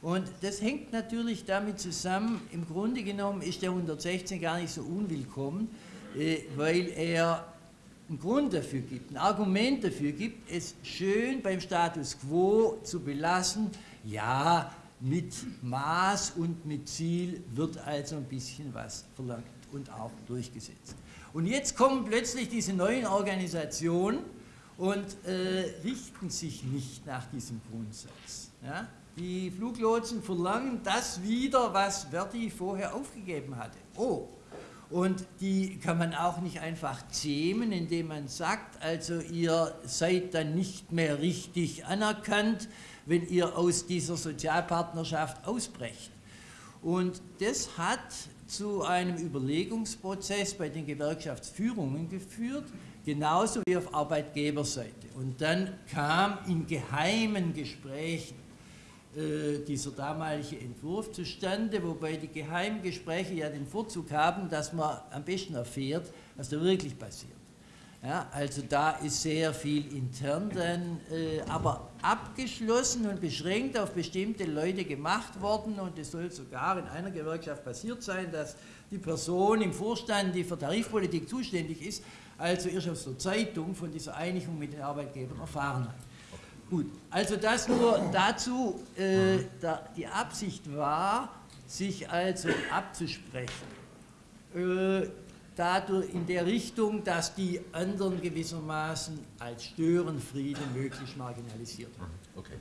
Und das hängt natürlich damit zusammen, im Grunde genommen ist der 116 gar nicht so unwillkommen, äh, weil er einen Grund dafür gibt, ein Argument dafür gibt, es schön beim Status quo zu belassen, ja, mit Maß und mit Ziel wird also ein bisschen was verlangt und auch durchgesetzt. Und jetzt kommen plötzlich diese neuen Organisationen und äh, richten sich nicht nach diesem Grundsatz. Ja? Die Fluglotsen verlangen das wieder, was Verdi vorher aufgegeben hatte. Oh, und die kann man auch nicht einfach zähmen, indem man sagt, also ihr seid dann nicht mehr richtig anerkannt, wenn ihr aus dieser Sozialpartnerschaft ausbrecht. Und das hat zu einem Überlegungsprozess bei den Gewerkschaftsführungen geführt, genauso wie auf Arbeitgeberseite. Und dann kam in geheimen Gesprächen äh, dieser damalige Entwurf zustande, wobei die Geheimgespräche ja den Vorzug haben, dass man am besten erfährt, was da wirklich passiert. Ja, also da ist sehr viel intern dann, äh, aber abgeschlossen und beschränkt auf bestimmte Leute gemacht worden und es soll sogar in einer Gewerkschaft passiert sein, dass die Person im Vorstand, die für Tarifpolitik zuständig ist, also erst aus der Zeitung von dieser Einigung mit den Arbeitgebern erfahren hat. Gut, also das nur dazu, äh, da die Absicht war, sich also abzusprechen. Äh, dadurch in der Richtung, dass die anderen gewissermaßen als Störenfriede möglichst marginalisiert werden. Mhm, okay.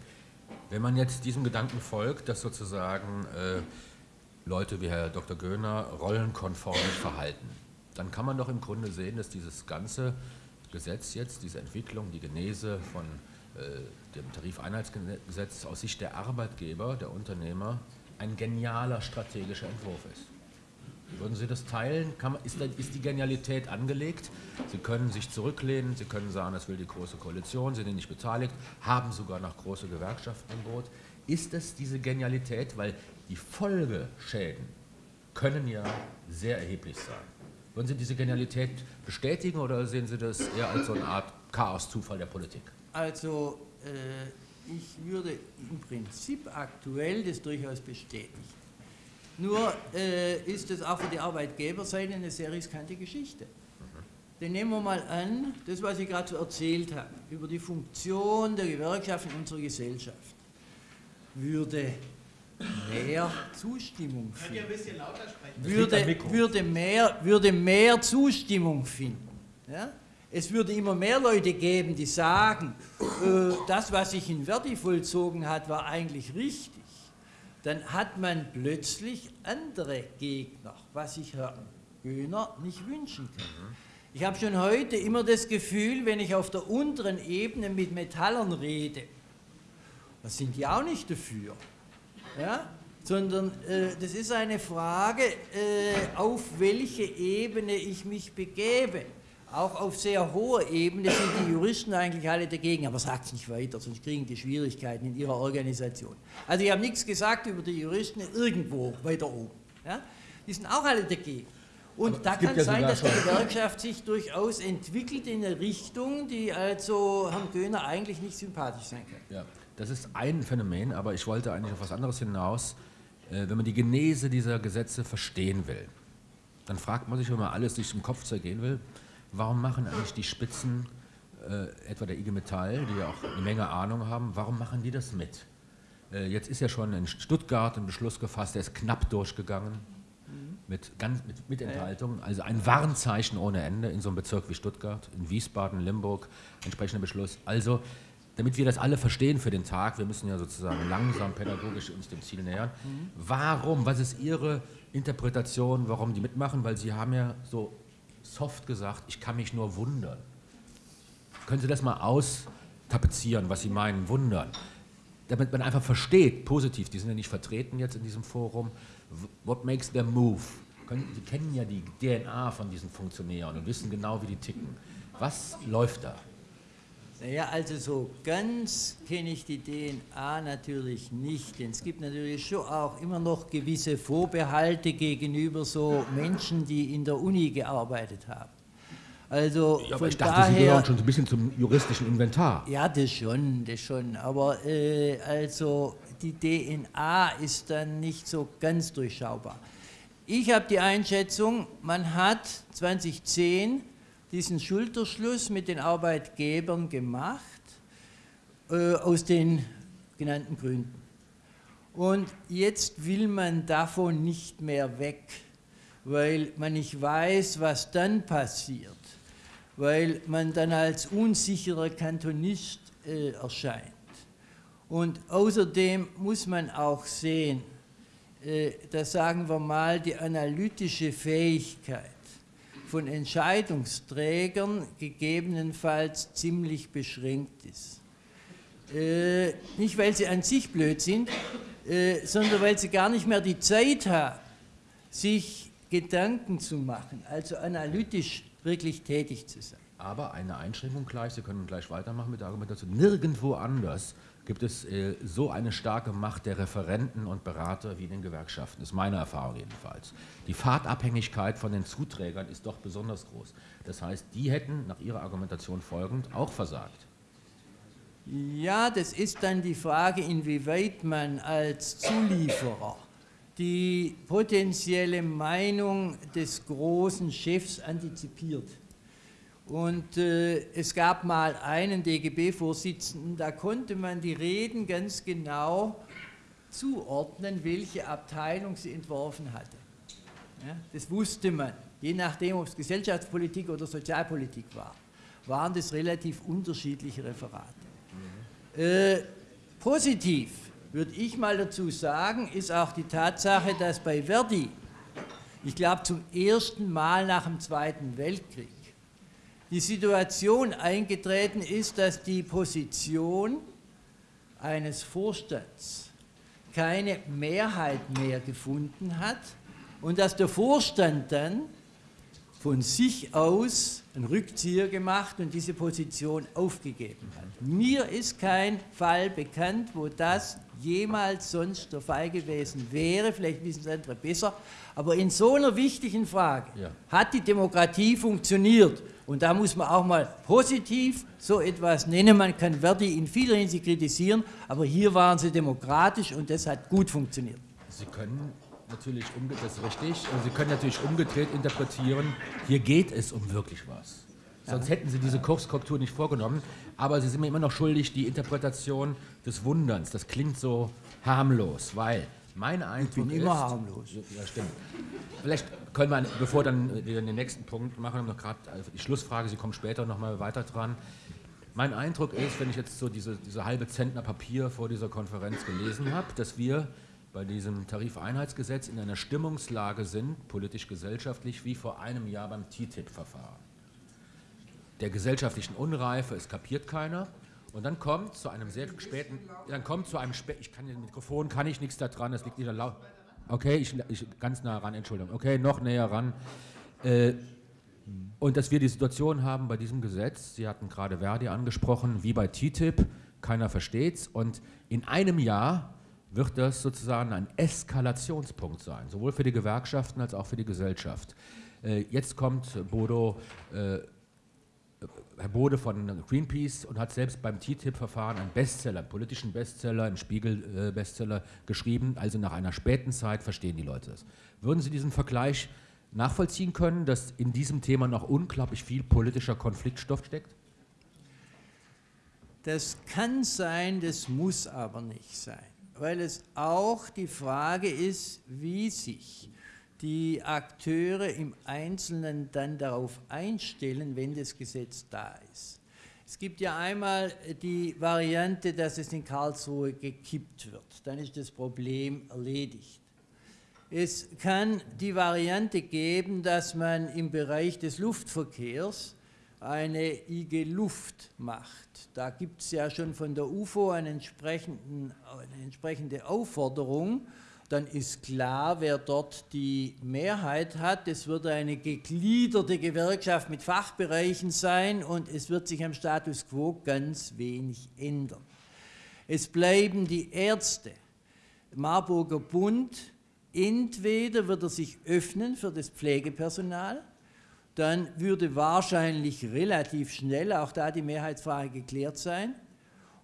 Wenn man jetzt diesem Gedanken folgt, dass sozusagen äh, Leute wie Herr Dr. Göhner rollenkonform verhalten, dann kann man doch im Grunde sehen, dass dieses ganze Gesetz jetzt, diese Entwicklung, die Genese von äh, dem Tarifeinheitsgesetz aus Sicht der Arbeitgeber, der Unternehmer, ein genialer strategischer Entwurf ist. Würden Sie das teilen? Man, ist, ist, die Genialität angelegt? Sie können sich zurücklehnen, Sie können sagen, das will die Große Koalition, Sie sind nicht beteiligt, haben sogar noch große Gewerkschaften im Boot. Ist es diese Genialität? Weil die Folgeschäden können ja sehr erheblich sein. Würden Sie diese Genialität bestätigen oder sehen Sie das eher als so eine Art Chaos-Zufall der Politik? Also äh, ich würde im Prinzip aktuell das durchaus bestätigen. Nur äh, ist es auch für die Arbeitgeberseite eine sehr riskante Geschichte. Denn nehmen wir mal an, das, was ich gerade so erzählt habe, über die Funktion der Gewerkschaft in unserer Gesellschaft, würde mehr Zustimmung finden. Könnt ihr ein bisschen lauter sprechen? Würde, würde, mehr, würde mehr Zustimmung finden. Ja? Es würde immer mehr Leute geben, die sagen, äh, das, was sich in Verdi vollzogen hat, war eigentlich richtig dann hat man plötzlich andere Gegner, was sich Herr Göhner nicht wünschen kann. Ich habe schon heute immer das Gefühl, wenn ich auf der unteren Ebene mit Metallern rede, da sind die auch nicht dafür, ja? sondern äh, das ist eine Frage, äh, auf welche Ebene ich mich begebe auch auf sehr hoher Ebene sind die Juristen eigentlich alle dagegen, aber sagt es nicht weiter, sonst kriegen die Schwierigkeiten in ihrer Organisation. Also ich habe nichts gesagt über die Juristen irgendwo weiter oben. Ja? Die sind auch alle dagegen. Und aber da kann ja sein, dass die Gewerkschaft sich durchaus entwickelt in eine Richtung, die also Herrn Göhner eigentlich nicht sympathisch sein kann. Ja, das ist ein Phänomen, aber ich wollte eigentlich auf was anderes hinaus. Äh, wenn man die Genese dieser Gesetze verstehen will, dann fragt man sich, wenn man alles sich im Kopf zergehen will, warum machen eigentlich die Spitzen, äh, etwa der IG Metall, die ja auch eine Menge Ahnung haben, warum machen die das mit? Äh, jetzt ist ja schon in Stuttgart ein Beschluss gefasst, der ist knapp durchgegangen, mit, ganz, mit, mit Enthaltung, also ein Warnzeichen ohne Ende in so einem Bezirk wie Stuttgart, in Wiesbaden, Limburg, entsprechender Beschluss. Also, damit wir das alle verstehen für den Tag, wir müssen ja sozusagen langsam pädagogisch uns dem Ziel nähern. Warum, was ist Ihre Interpretation, warum die mitmachen? Weil Sie haben ja so soft gesagt, ich kann mich nur wundern. Können Sie das mal austapezieren, was Sie meinen, wundern? Damit man einfach versteht, positiv, die sind ja nicht vertreten jetzt in diesem Forum, what makes them move? Sie kennen ja die DNA von diesen Funktionären und wissen genau, wie die ticken. Was läuft da? Naja, also so ganz kenne ich die DNA natürlich nicht, denn es gibt natürlich schon auch immer noch gewisse Vorbehalte gegenüber so Menschen, die in der Uni gearbeitet haben. Also ja, aber ich dachte, daher, Sie gehören schon so ein bisschen zum juristischen Inventar. Ja, das schon, das schon. Aber äh, also die DNA ist dann nicht so ganz durchschaubar. Ich habe die Einschätzung, man hat 2010 diesen Schulterschluss mit den Arbeitgebern gemacht, äh, aus den genannten Gründen. Und jetzt will man davon nicht mehr weg, weil man nicht weiß, was dann passiert, weil man dann als unsicherer Kantonist äh, erscheint. Und außerdem muss man auch sehen, äh, dass sagen wir mal die analytische Fähigkeit von Entscheidungsträgern gegebenenfalls ziemlich beschränkt ist. Äh, nicht, weil sie an sich blöd sind, äh, sondern weil sie gar nicht mehr die Zeit haben, sich Gedanken zu machen, also analytisch wirklich tätig zu sein. Aber eine Einschränkung gleich, Sie können gleich weitermachen mit der Argumentation, nirgendwo anders gibt es äh, so eine starke Macht der Referenten und Berater wie in den Gewerkschaften. Das ist meine Erfahrung jedenfalls. Die Fahrtabhängigkeit von den Zuträgern ist doch besonders groß. Das heißt, die hätten nach Ihrer Argumentation folgend auch versagt. Ja, das ist dann die Frage, inwieweit man als Zulieferer die potenzielle Meinung des großen Chefs antizipiert. Und äh, es gab mal einen DGB-Vorsitzenden, da konnte man die Reden ganz genau zuordnen, welche Abteilung sie entworfen hatte. Ja, das wusste man, je nachdem, ob es Gesellschaftspolitik oder Sozialpolitik war, waren das relativ unterschiedliche Referate. Mhm. Äh, positiv, würde ich mal dazu sagen, ist auch die Tatsache, dass bei Verdi, ich glaube zum ersten Mal nach dem Zweiten Weltkrieg, die Situation eingetreten ist, dass die Position eines Vorstands keine Mehrheit mehr gefunden hat und dass der Vorstand dann von sich aus einen Rückzieher gemacht und diese Position aufgegeben hat. Mir ist kein Fall bekannt, wo das jemals sonst der Fall gewesen wäre, vielleicht wissen es andere besser, aber in so einer wichtigen Frage ja. hat die Demokratie funktioniert und da muss man auch mal positiv so etwas nennen. Man kann Verdi in vieler Hinsicht kritisieren, aber hier waren sie demokratisch und das hat gut funktioniert. Sie können natürlich, das ist richtig, und Sie können natürlich umgedreht interpretieren, hier geht es um wirklich was. Sonst hätten Sie diese Kurskorrektur nicht vorgenommen. Aber Sie sind mir immer noch schuldig, die Interpretation des Wunderns. Das klingt so harmlos, weil mein Eindruck ich bin ist, immer harmlos. Ja, stimmt. Vielleicht können wir, bevor dann wir den nächsten Punkt machen, noch gerade also die Schlussfrage, Sie kommen später noch mal weiter dran. Mein Eindruck ist, wenn ich jetzt so diese, diese halbe Zentner Papier vor dieser Konferenz gelesen habe, dass wir bei diesem Tarifeinheitsgesetz in einer Stimmungslage sind, politisch-gesellschaftlich, wie vor einem Jahr beim TTIP-Verfahren. Der gesellschaftlichen Unreife, es kapiert keiner. Und dann kommt zu einem sehr späten, dann kommt zu einem späten, ich kann den Mikrofon, kann ich nichts da dran, das liegt nicht laut. Okay, ich, ich, ganz nah ran, Entschuldigung. Okay, noch näher ran. Äh, und dass wir die Situation haben bei diesem Gesetz, Sie hatten gerade Verdi angesprochen, wie bei TTIP, keiner versteht's. Und in einem Jahr wird das sozusagen ein Eskalationspunkt sein, sowohl für die Gewerkschaften als auch für die Gesellschaft. Äh, jetzt kommt Bodo äh, Herr Bode von Greenpeace und hat selbst beim TTIP-Verfahren einen Bestseller, einen politischen Bestseller, einen Spiegel-Bestseller geschrieben. Also nach einer späten Zeit verstehen die Leute das. Würden Sie diesen Vergleich nachvollziehen können, dass in diesem Thema noch unglaublich viel politischer Konfliktstoff steckt? Das kann sein, das muss aber nicht sein, weil es auch die Frage ist, wie sich die Akteure im Einzelnen dann darauf einstellen, wenn das Gesetz da ist. Es gibt ja einmal die Variante, dass es in Karlsruhe gekippt wird. Dann ist das Problem erledigt. Es kann die Variante geben, dass man im Bereich des Luftverkehrs eine IG Luft macht. Da gibt es ja schon von der UFO eine, entsprechende Aufforderung, dann ist klar, wer dort die Mehrheit hat. Es wird eine gegliederte Gewerkschaft mit Fachbereichen sein und es wird sich am Status quo ganz wenig ändern. Es bleiben die Ärzte. Marburger Bund, entweder wird er sich öffnen für das Pflegepersonal, dann würde wahrscheinlich relativ schnell auch da die Mehrheitsfrage geklärt sein,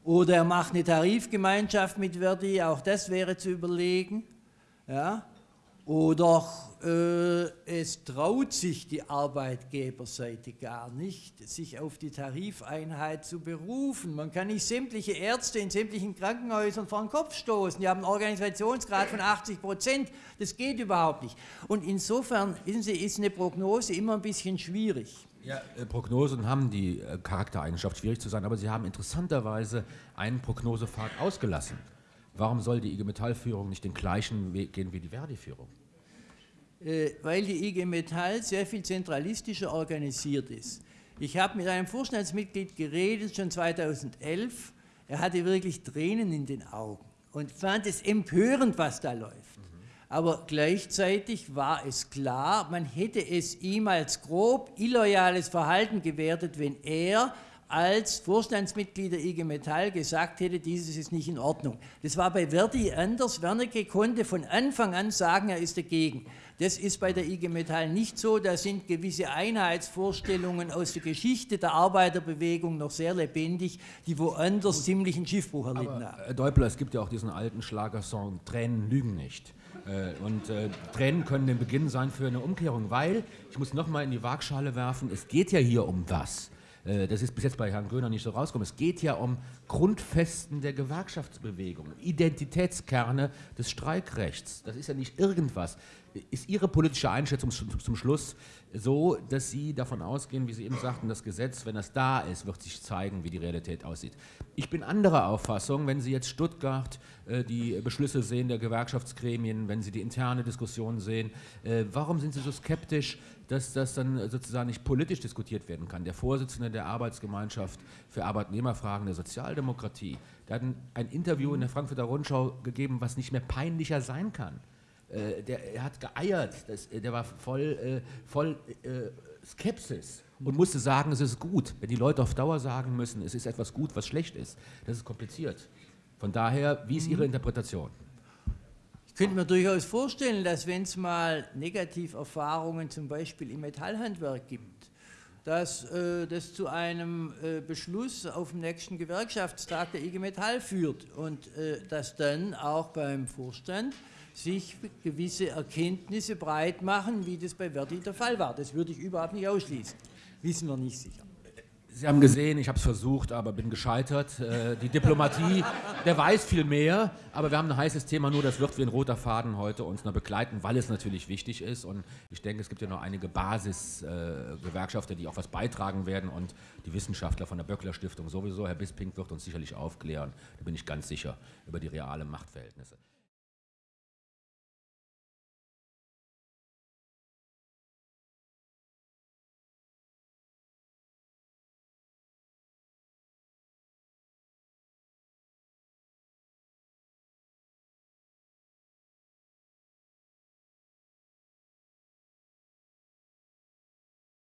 oder er macht eine Tarifgemeinschaft mit Verdi, auch das wäre zu überlegen. Ja? Oder äh, es traut sich die Arbeitgeberseite gar nicht, sich auf die Tarifeinheit zu berufen. Man kann nicht sämtliche Ärzte in sämtlichen Krankenhäusern vor den Kopf stoßen. Die haben einen Organisationsgrad von 80 Prozent. Das geht überhaupt nicht. Und insofern, Sie, ist eine Prognose immer ein bisschen schwierig. Ja, äh, Prognosen haben die äh, Charaktereigenschaft, schwierig zu sein, aber sie haben interessanterweise einen Prognosepfad ausgelassen. Warum soll die IG Metall-Führung nicht den gleichen Weg gehen wie die Verdi-Führung? Äh, weil die IG Metall sehr viel zentralistischer organisiert ist. Ich habe mit einem Vorstandsmitglied geredet, schon 2011. Er hatte wirklich Tränen in den Augen und fand es empörend, was da läuft. Aber gleichzeitig war es klar, man hätte es ihm als grob illoyales Verhalten gewertet, wenn er als Vorstandsmitglied der IG Metall gesagt hätte, dieses ist nicht in Ordnung. Das war bei Verdi anders. Wernicke konnte von Anfang an sagen, er ist dagegen. Das ist bei der IG Metall nicht so. Da sind gewisse Einheitsvorstellungen aus der Geschichte der Arbeiterbewegung noch sehr lebendig, die woanders ziemlich einen Schiffbruch erlitten haben. Herr Deupler, es gibt ja auch diesen alten Schlagersong, Tränen lügen nicht. Äh, Und äh, Tränen können der Beginn sein für eine Umkehrung, weil, ich muss nochmal in die Waagschale werfen, es geht ja hier um was. Äh, Das ist bis jetzt bei Herrn Göhner nicht so rausgekommen. Es geht ja um Grundfesten der Gewerkschaftsbewegung, Identitätskerne des Streikrechts. Das ist ja nicht irgendwas. Ist Ihre politische Einschätzung zum zum Schluss so, dass Sie davon ausgehen, wie Sie eben sagten, das Gesetz, wenn das da ist, wird sich zeigen, wie die Realität aussieht? Ich bin anderer Auffassung, wenn Sie jetzt Stuttgart äh, die Beschlüsse sehen der Gewerkschaftsgremien, wenn Sie die interne Diskussion sehen, äh, warum sind Sie so skeptisch, dass das dann sozusagen nicht politisch diskutiert werden kann? Der Vorsitzende der Arbeitsgemeinschaft für Arbeitnehmerfragen der Sozialdemokratie, der hat ein, ein Interview in der Frankfurter Rundschau gegeben, was nicht mehr peinlicher sein kann. Äh, der er hat geeiert, das, äh, der war voll, äh, voll äh, Skepsis und musste sagen, es ist gut. Wenn die Leute auf Dauer sagen müssen, es ist etwas gut, was schlecht ist, das ist kompliziert. Von daher, wie ist Ihre Interpretation? Könnte mir durchaus vorstellen, dass wenn es mal Negativerfahrungen zum Beispiel im Metallhandwerk gibt, dass äh, das zu einem äh, Beschluss auf dem nächsten Gewerkschaftstag der IG Metall führt und äh, dass dann auch beim Vorstand sich gewisse Erkenntnisse breit machen, wie das bei Verdi der Fall war. Das würde ich überhaupt nicht ausschließen. Wissen wir nicht sicher. Sie haben gesehen, ich habe es versucht, aber bin gescheitert. Äh, Die Diplomatie, der weiß viel mehr, aber wir haben ein heißes Thema, nur das wird wie ein roter Faden heute uns noch begleiten, weil es natürlich wichtig ist. Und ich denke, es gibt ja noch einige Basisgewerkschafter, die auch was beitragen werden und die Wissenschaftler von der Böckler Stiftung sowieso. Herr Bisping wird uns sicherlich aufklären, da bin ich ganz sicher, über die realen Machtverhältnisse.